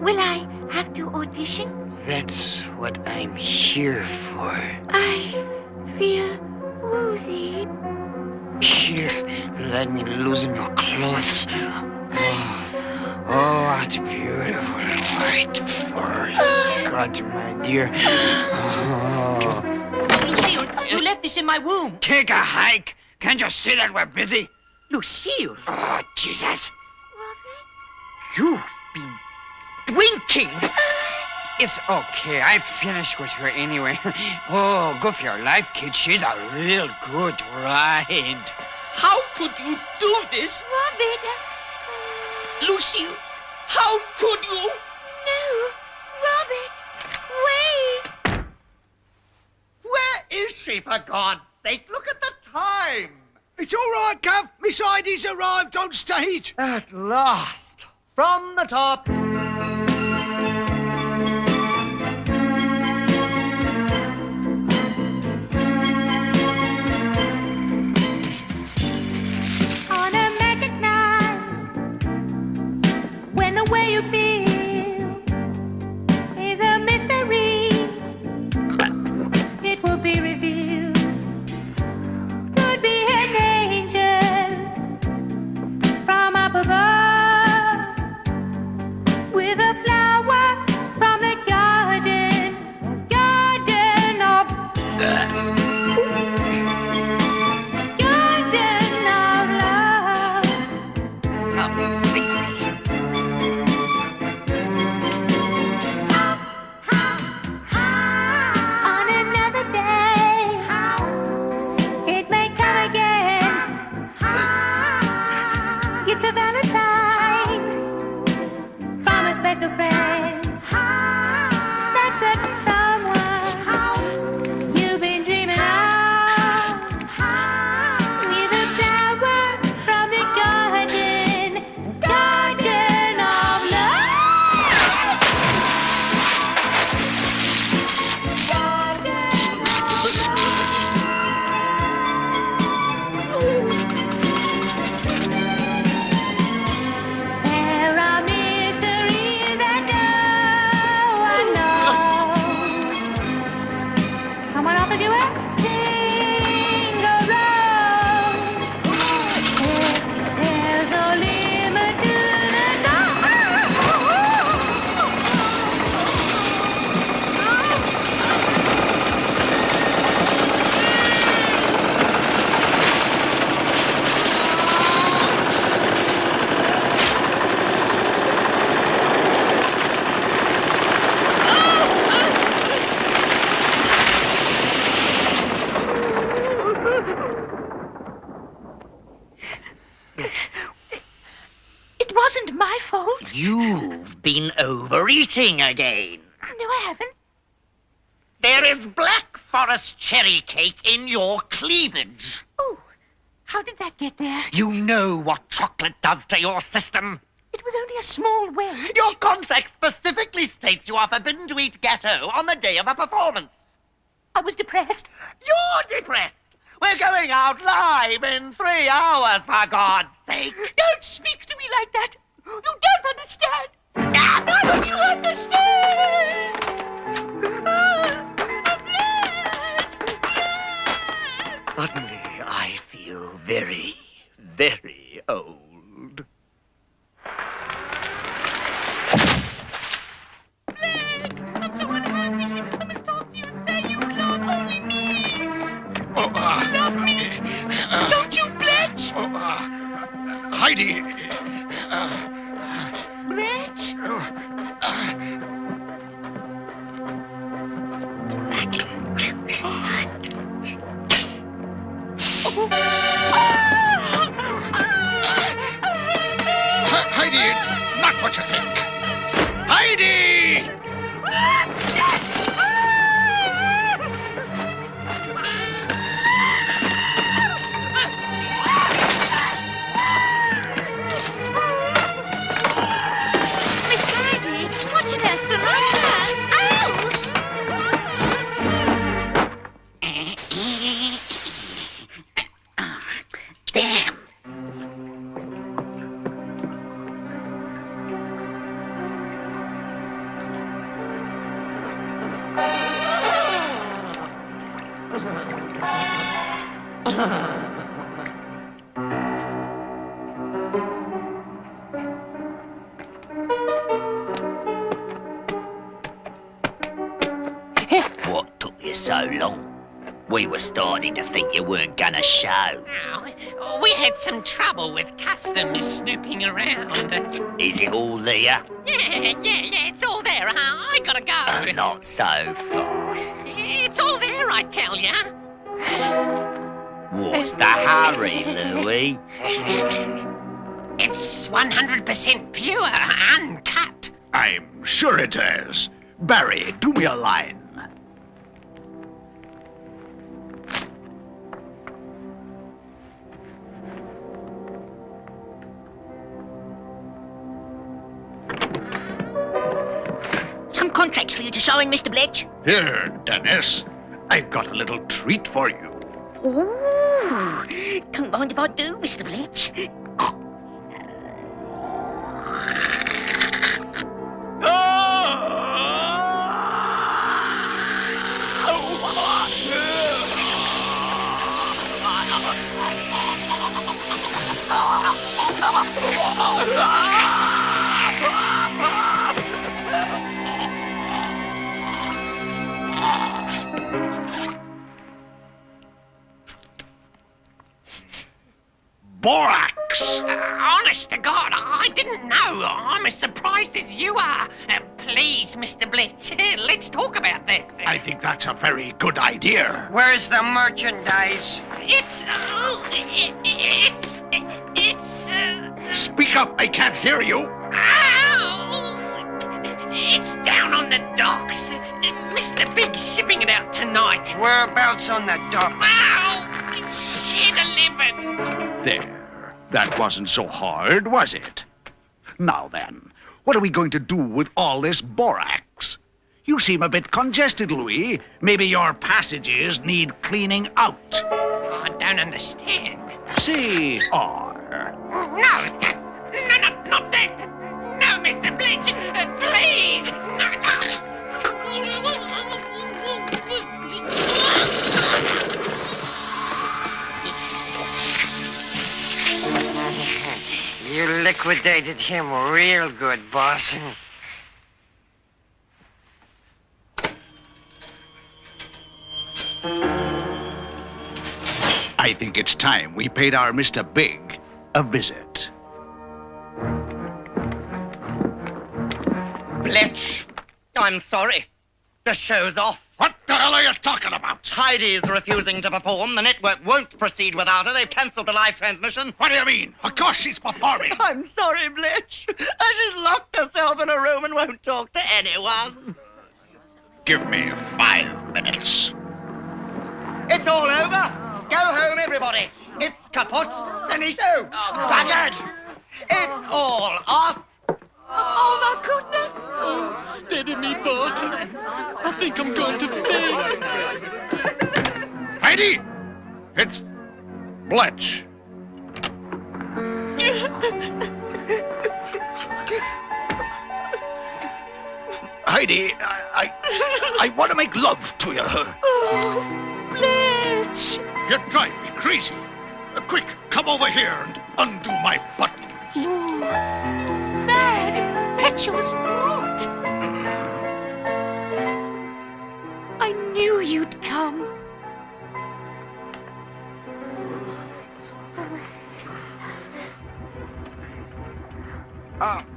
Will I have to audition? That's what I'm here for. I feel woozy. Here, let me loosen your clothes. Oh, oh what beautiful white fur. Ah. God, my dear. Oh. Lucille, you left this in my room. Take a hike. Can't you see that we're busy? Lucille, Oh, Jesus. Robert? you've been drinking. It's okay. I finished with her anyway. (laughs) Oh, go for your life, kid. She's a real good ride. How could you do this? Robert, Lucille, how could you? no. Robert, wait. Where is she, for God's sake? Look at the time. It's all right, Gav. Miss Heidi's arrived on stage. At last. From the top. Way you feel overeating again. No, I haven't. There is Black Forest cherry cake in your cleavage. Oh, how did that get there? You know what chocolate does to your system. It was only a small wedge. Your contract specifically states you are forbidden to eat gâteau on the day of a performance. I was depressed. You're depressed. We're going out live in three hours, for God's sake. Don't speak to me like that. You don't understand. Ah, you understand. Suddenly, I feel very, very old. Please, I'm so unhappy. I must talk to you. Say you love only me. Oh, uh, love me. Uh, Don't you bletch? oh, uh, Heidi. Uh, He- Heidi, it's not what you think. Heidi! Show. Oh, we had some trouble with customs snooping around. Is it all there? Yeah, yeah, yeah, it's all there. Uh, I gotta Oh, go. not so fast. It's all there, I tell ya. What's the hurry, Louis? It's 100% pure, uncut. I'm sure it is. Barry, do me a line. To sign, Mr. Bletch. Here, Dennis. I've got a little treat for you. Ooh, don't mind if I do, Mr. Bletch. (laughs) Borax! Uh, honest to God, I didn't know. I'm as surprised as you are. Uh, please, Mr. Bletch, (laughs) let's talk about this. I think that's a very good idea. Where's the merchandise? It's. Uh, it, it's. It's. Uh, Speak up, I can't hear you. ow! It's down on the docks. Mr. Big's shipping it out tonight. Whereabouts on the docks? Ow! Shed 11. There. That wasn't so hard, was it? Now then, what are we going to do with all this borax? You seem a bit congested, Louis. Maybe your passages need cleaning out. I don't understand. C R. No, no, no, not that. No, Mr. Bletch, uh, please. No, You liquidated him real good, boss. I think it's time we paid our Mr. Big a visit. Bletch, I'm sorry. The show's off. What The hell are you talking about? Heidi's refusing to perform. The network won't proceed without her. They've cancelled the live transmission. What do you mean? Of course she's performing. (laughs) I'm sorry, Bletch. She's locked herself in a room and won't talk to anyone. Give me five minutes. It's all over. Go home, everybody. It's kaput. Finito. Oh. Buggered. It's all off. Oh, my goodness! Oh, steady me, Bart. I think I'm going to faint. Heidi! It's Bletch. Heidi, I, I, I want to make love to you. Oh, Bletch! You drive me crazy. Uh, quick, come over here and undo my buttons. Impetuous brute! I knew you'd come. Ah.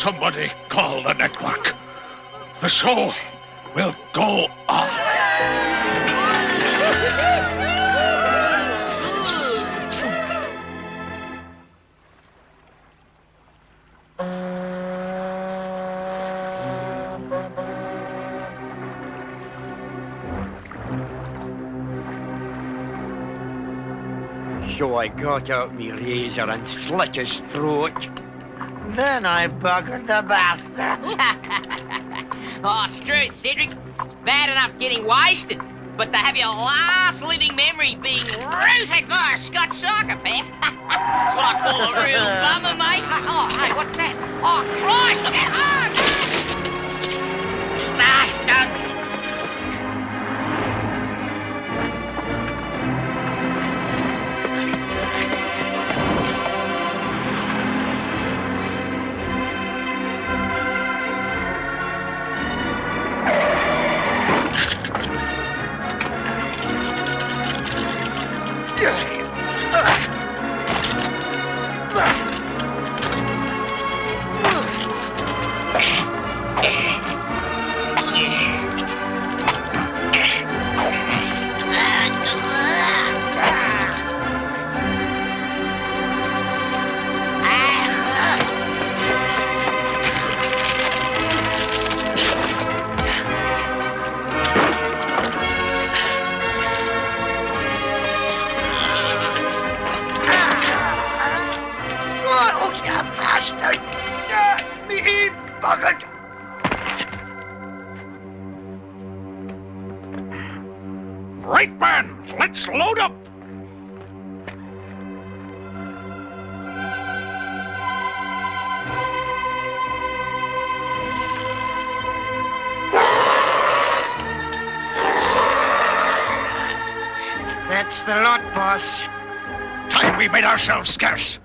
Somebody call the network. The show will go on. So I got out my razor and slit his throat. Then I buggered the bastard. (laughs) oh, Struth, Cedric. It's bad enough getting wasted, but to have your last living memory being rooted by a Scotch psychopath. (laughs) That's what I call a real bummer, mate. (laughs) Oh, hey, what's that? Oh, Christ, look at Oh, That's the lot, boss. Time we made ourselves scarce.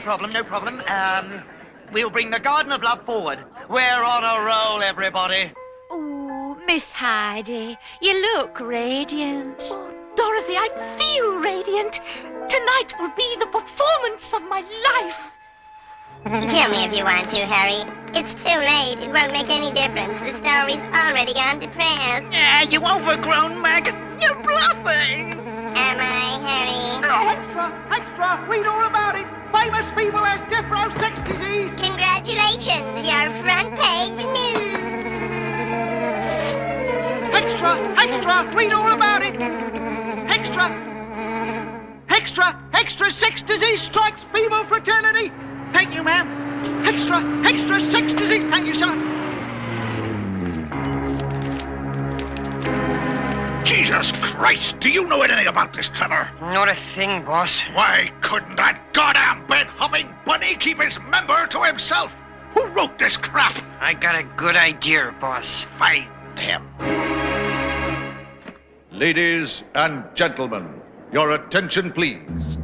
No problem, no problem. Um, we'll bring the Garden of Love forward. We're on a roll, everybody. Oh, Miss Heidi, you look radiant. Oh, Dorothy, I feel radiant. Tonight will be the performance of my life. Kill me if you want to, Harry. It's too late. It won't make any difference. The story's already gone to press. Yeah, you overgrown maggot. You're bluffing. Am I, Harry? Oh, extra, extra, read all about it. Famous people has Defro sex disease. Congratulations, your front page news. Extra, extra, read all about it. Extra, extra, extra, sex disease strikes female fraternity. Thank you, ma'am. Extra, extra, sex disease. Thank you, sir. Jesus Christ! Do you know anything about this, Trevor? Not a thing, boss. Why couldn't that goddamn bed-hopping bunny keep his member to himself? Who wrote this crap? I got a good idea, boss. Find him. Ladies and gentlemen, your attention, please.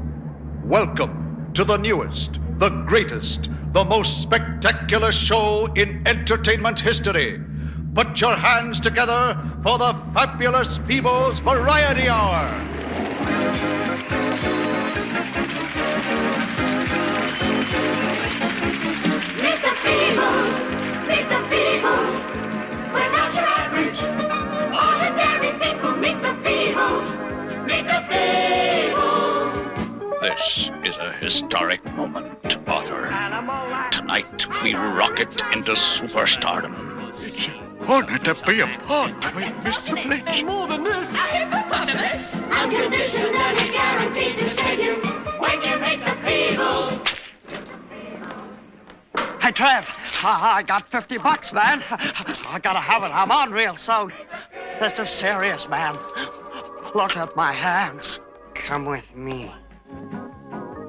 Welcome to the newest, the greatest, the most spectacular show in entertainment history. Put your hands together for the fabulous Feebles Variety Hour. Meet the Feebles! Meet the Feebles! We're not your average, ordinary people. Meet the Feebles! Meet the Feebles! This is a historic moment, Arthur. Tonight we rocket into superstardom. It's an honor to be a part of it, Mr. Bletch. More than this! A hippopotamus! Unconditionally guaranteed to save you when you meet the Feebles! Hey, Trev, I, I got 50 bucks, man. I gotta have it. I'm on real soon. This is serious, man. Look at my hands. Come with me.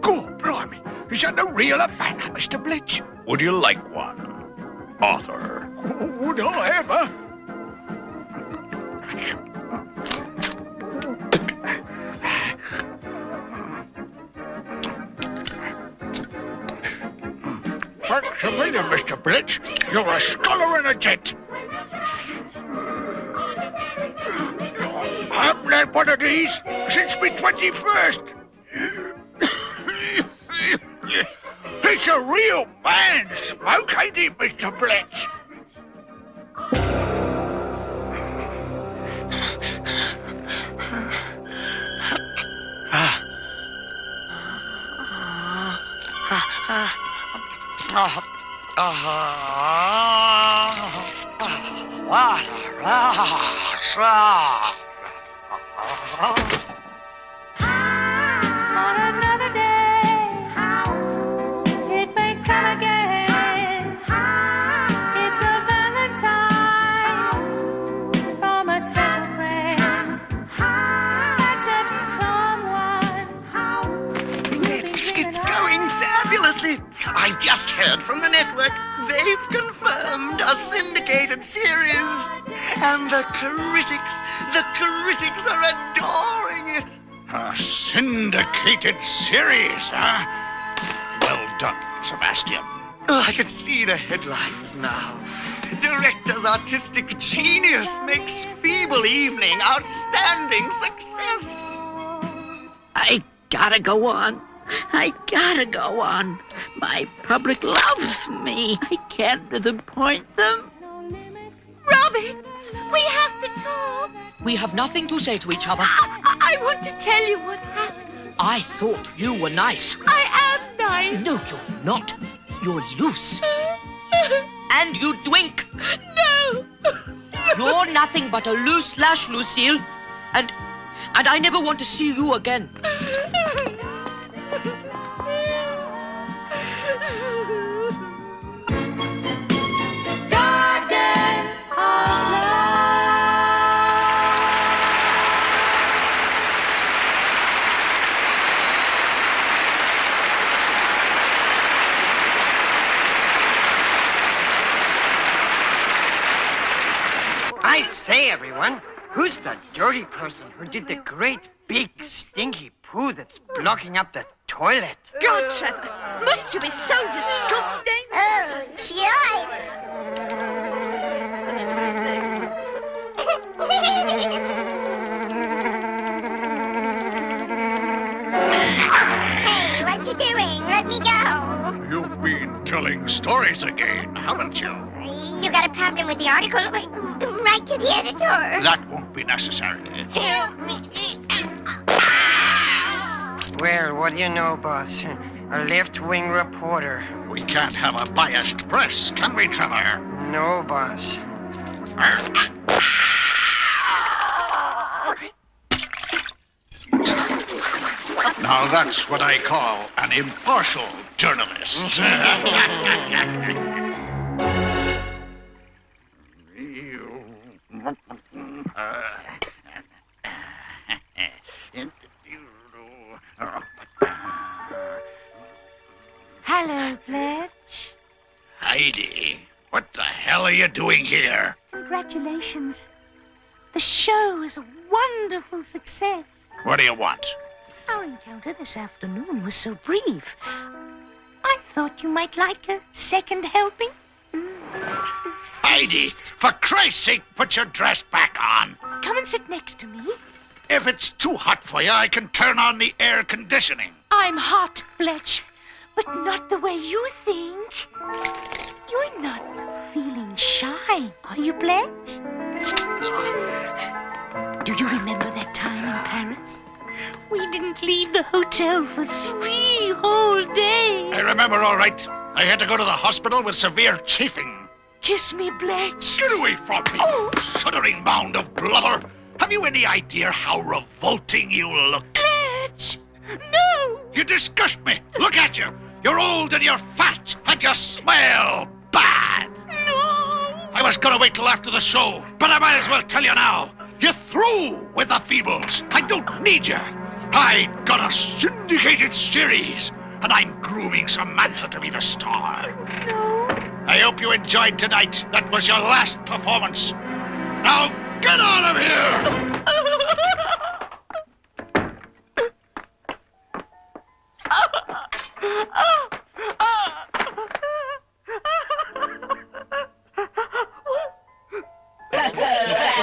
Go, blimey. Is that the real Havana, Mr. Bletch? Would you like one, Arthur? Would I ever? Thanks a million, Mr. Bletch. You're a scholar and a gent. I haven't had one of these since my 21st. It's a real man smoke, ain't it, Mr. Bletch? On another day, just heard from the network. They've confirmed a syndicated series. And the critics, the critics are adoring it. A syndicated series, huh? Well done, Sebastian. Oh, I can see the headlines now. Director's artistic genius makes Feeble Evening outstanding success. I gotta go on. I gotta go on. My public loves me. I can't disappoint them. Robbie, We have to talk. We have nothing to say to each other. I, I want to tell you what happened. I thought you were nice. I am nice. No, you're not. You're loose. and you drink. No. You're nothing but a loose lash, Lucille. And and I never want to see you again. (laughs) I say, everyone, who's the dirty person who did the great big stinky poo that's blocking up the toilet? God, Trevor, must you be so disgusting? Oh, Joyce! hey, what you doing? Let me go. You've been telling stories again, haven't you? You got a problem with the article? Write to the editor. That won't be necessary. Help me. Well, what do you know, boss? A left-wing reporter. We can't have a biased press, can we, Trevor? No, boss. Now that's what I call an impartial journalist. (laughs) Hello, Bletch. Heidi, what the hell are you doing here? Congratulations. The show is a wonderful success. What do you want? Our encounter this afternoon was so brief. I thought you might like a second helping. Heidi, for Christ's sake, put your dress back on. Come and sit next to me. If it's too hot for you, I can turn on the air conditioning. I'm hot, Bletch, but not the way you think. You're not feeling shy, are you, Bletch? Do you remember that time in Paris? We didn't leave the hotel for three whole days. I remember all right. I had to go to the hospital with severe chafing. Kiss me, Bletch. Get away from me, Oh. shuddering mound of blubber. Have you any idea how revolting you look? Bletch, No! You disgust me. Look at you. You're old and you're fat and you smell bad. No! I was gonna wait till after the show, but I might as well tell you now. You're through with the Feebles. I don't need you. I got a syndicated series, and I'm grooming Samantha to be the star. Oh, no! I hope you enjoyed tonight. That was your last performance. Now get out of here! (laughs) (laughs) And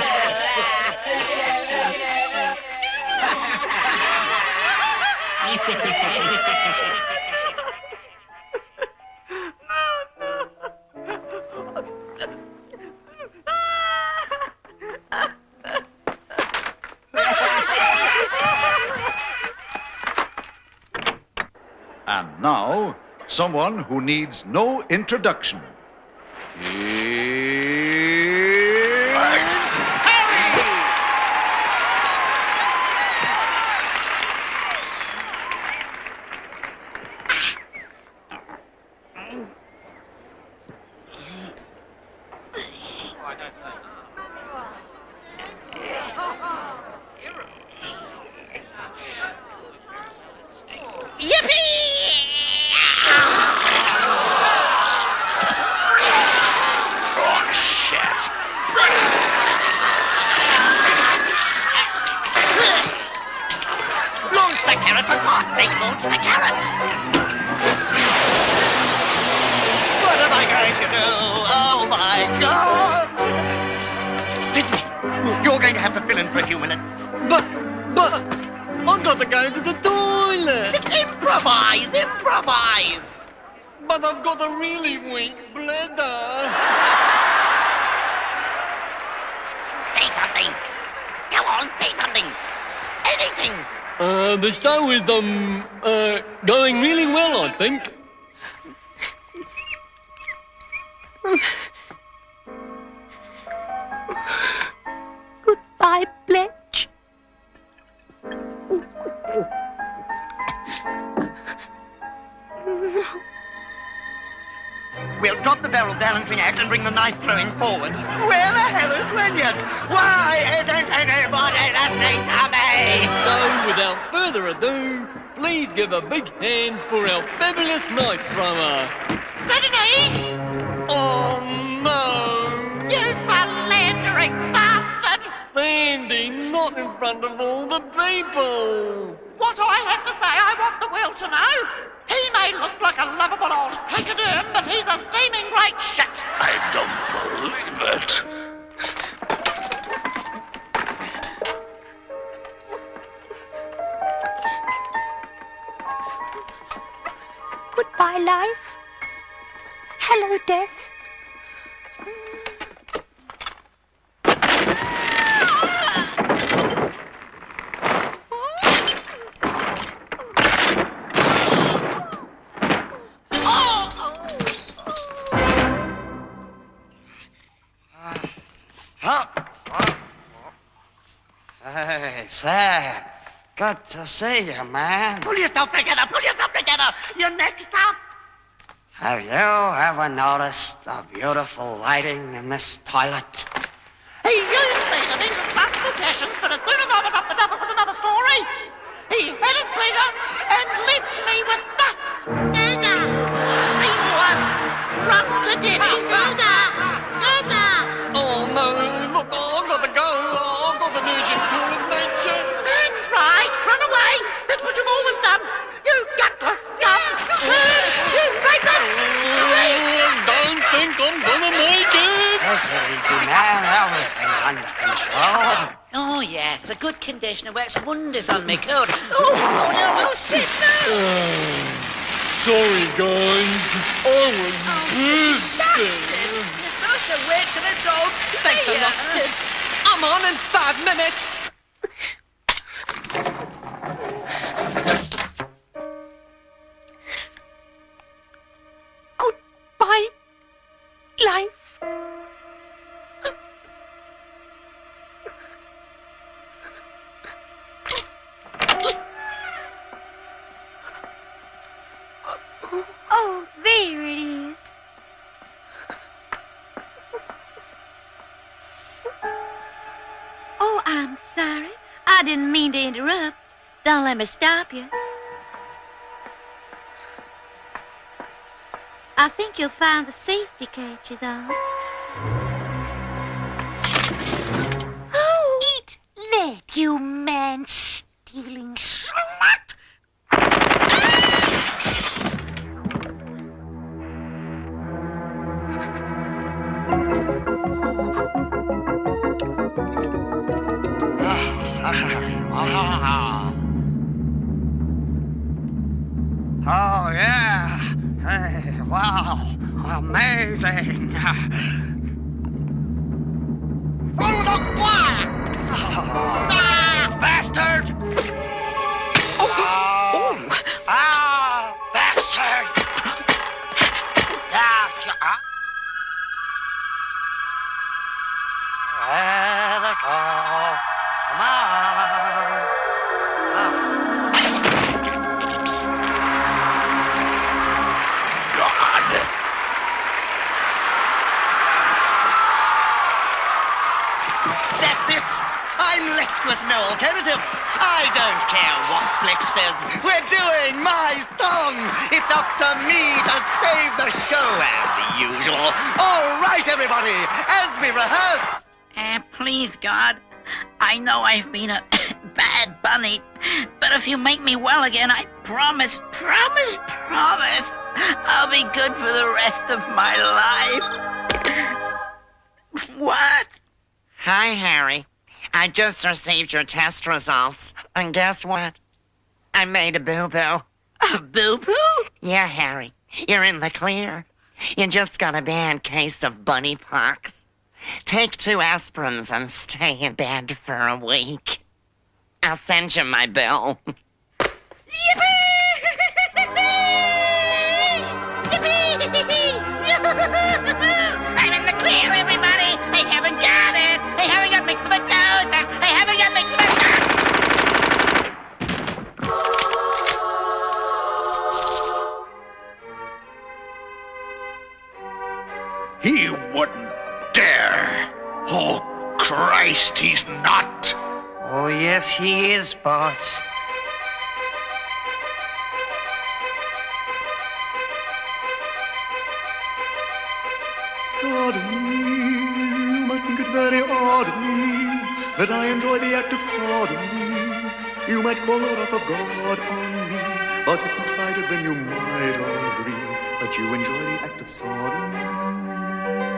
someone who needs no introduction. Anything. Uh, the show is, um, uh, going really well, I think. Goodbye, Bletch. We'll drop the barrel balancing act and bring the knife throwing forward. Where the hell is Wynyard? Why isn't anybody listening to me? So, without further ado, please give a big hand for our fabulous knife thrower. Sydney! Oh, no! You philandering bastard! Sandy, not in front of all the people! What I have to say, I want the world to know. He may look like a lovable old pachyderm, but he's a steaming great shit. I don't believe it. Goodbye, life. Hello, death. Hey, Sam. Good to see you, man. Pull yourself together, pull yourself together. Your next up. Have you ever noticed the beautiful lighting in this toilet? He used me to vent his classical passions, but as soon as I was up the duff, it was another story. He had his pleasure and left me with this. Gaga! Seymour, run to Debbie. Gaga! Gaga! Oh, no, look, I've got to go. I've got an urgent call That's what you've always done. You gutless scum. Turd, you rapist. Treat. Don't think I'm gonna make it. Take it easy, man. Everything's under control. Oh, yes, a good conditioner works wonders on me cold. Oh, oh no, oh, sit down. Uh, sorry, guys. I was oh, bursting. You're supposed to wait till it's all clear. Thanks a lot, Sid. I'm on in five minutes. Goodbye, life. Oh, there it is. Oh, I'm sorry. I didn't mean to interrupt. Don't let me stop you. I think you'll find the safety catches off. Oh, just received your test results. And guess what? I made a boo-boo. A boo-boo? Yeah, Harry. You're in the clear. You just got a bad case of bunny pox. Take two aspirins and stay in bed for a week. I'll send you my bill. I'm Christ, he's not. Oh, yes, he is, boss. Sodomy, you must think it very odd of me that I enjoy the act of sodomy. You might call the wrath of God on me, but if you tried it, then you might agree that you enjoy the act of sodomy.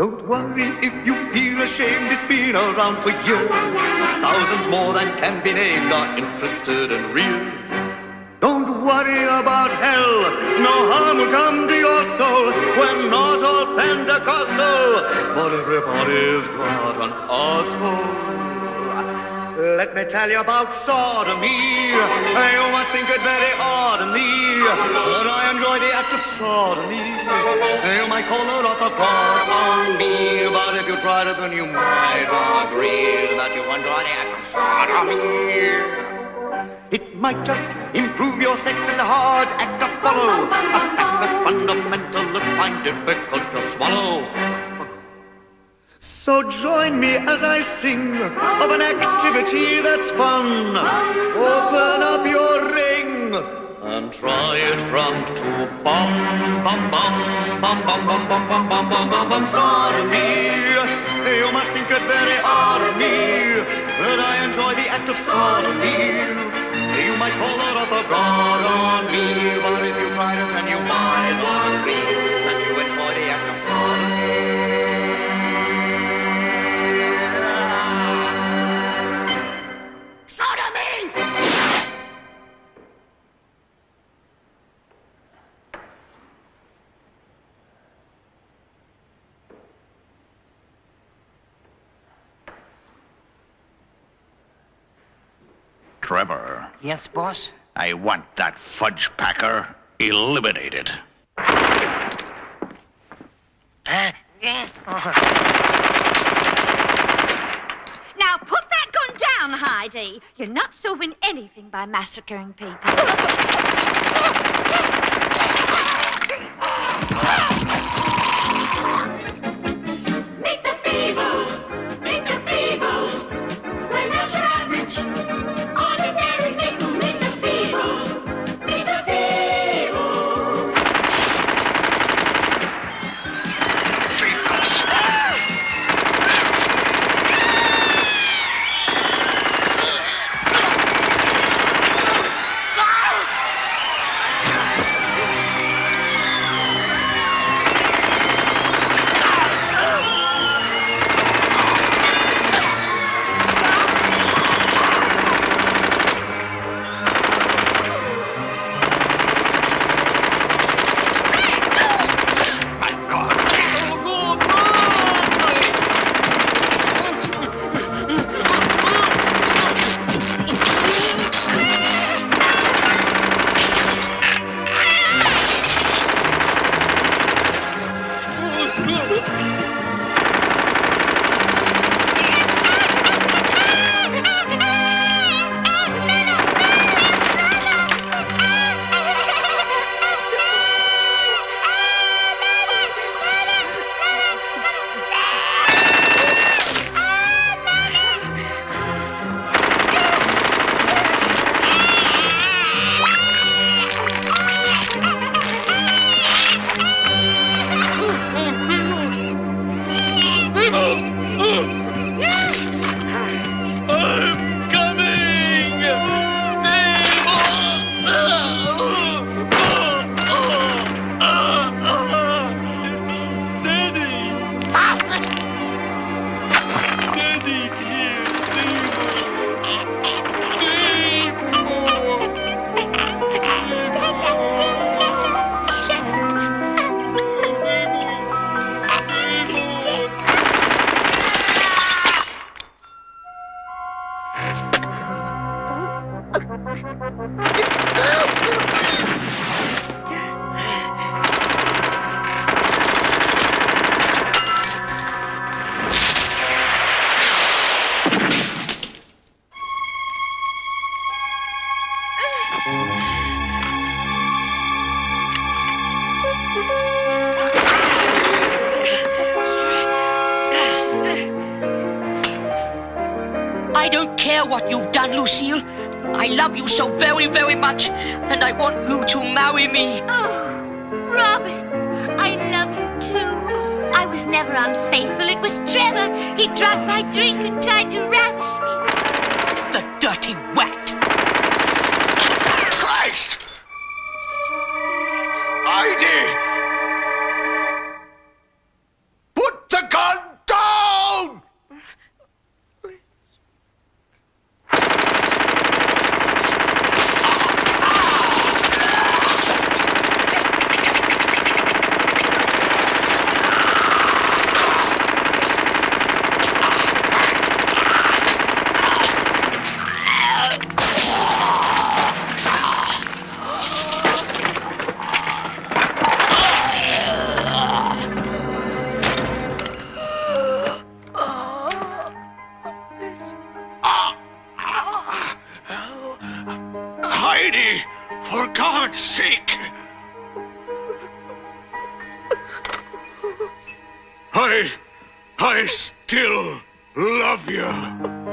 Don't worry if you feel ashamed, it's been around for years. Thousands more than can be named are interested in reels. Don't worry about hell, no harm will come to your soul. We're not all Pentecostal, but everybody's got an asshole. Let me tell you about sodomy. You must think it very odd of me but I enjoy the act of sodomy. You might call the wrath of God on me, but if you tried it, then you might agree that you enjoy the act of sodomy. It might just improve your sex in the hard act of follow. A fact that fundamentalists find difficult to swallow. So join me as I sing of an activity that's fun. Open up your ring and try it from two. Bum bum bum bum bum bum bum bum bum bum bum bum sodomy. You must think it very odd of me that I enjoy the act of sodomy. You might call it a god on me, but if you tried it, then you might agree that Trevor, Yes, boss? I want that fudge packer eliminated. Now put that gun down, Heidi. You're not solving anything by massacring people. God's sake! I. I still love you.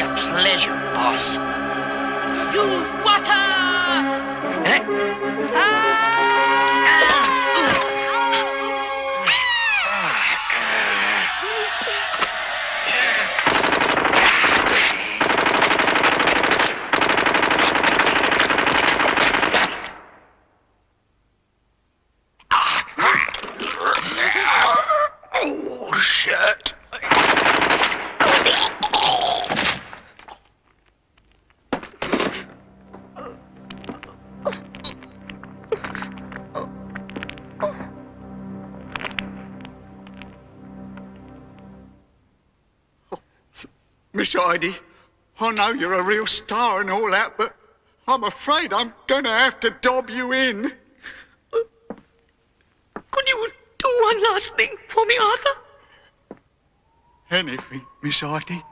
Be a pleasure, boss. You water! Oh, Heidi, I know you're a real star and all that, but I'm afraid I'm going to have to dob you in. Could you do one last thing for me, Arthur? Anything, Miss Heidi.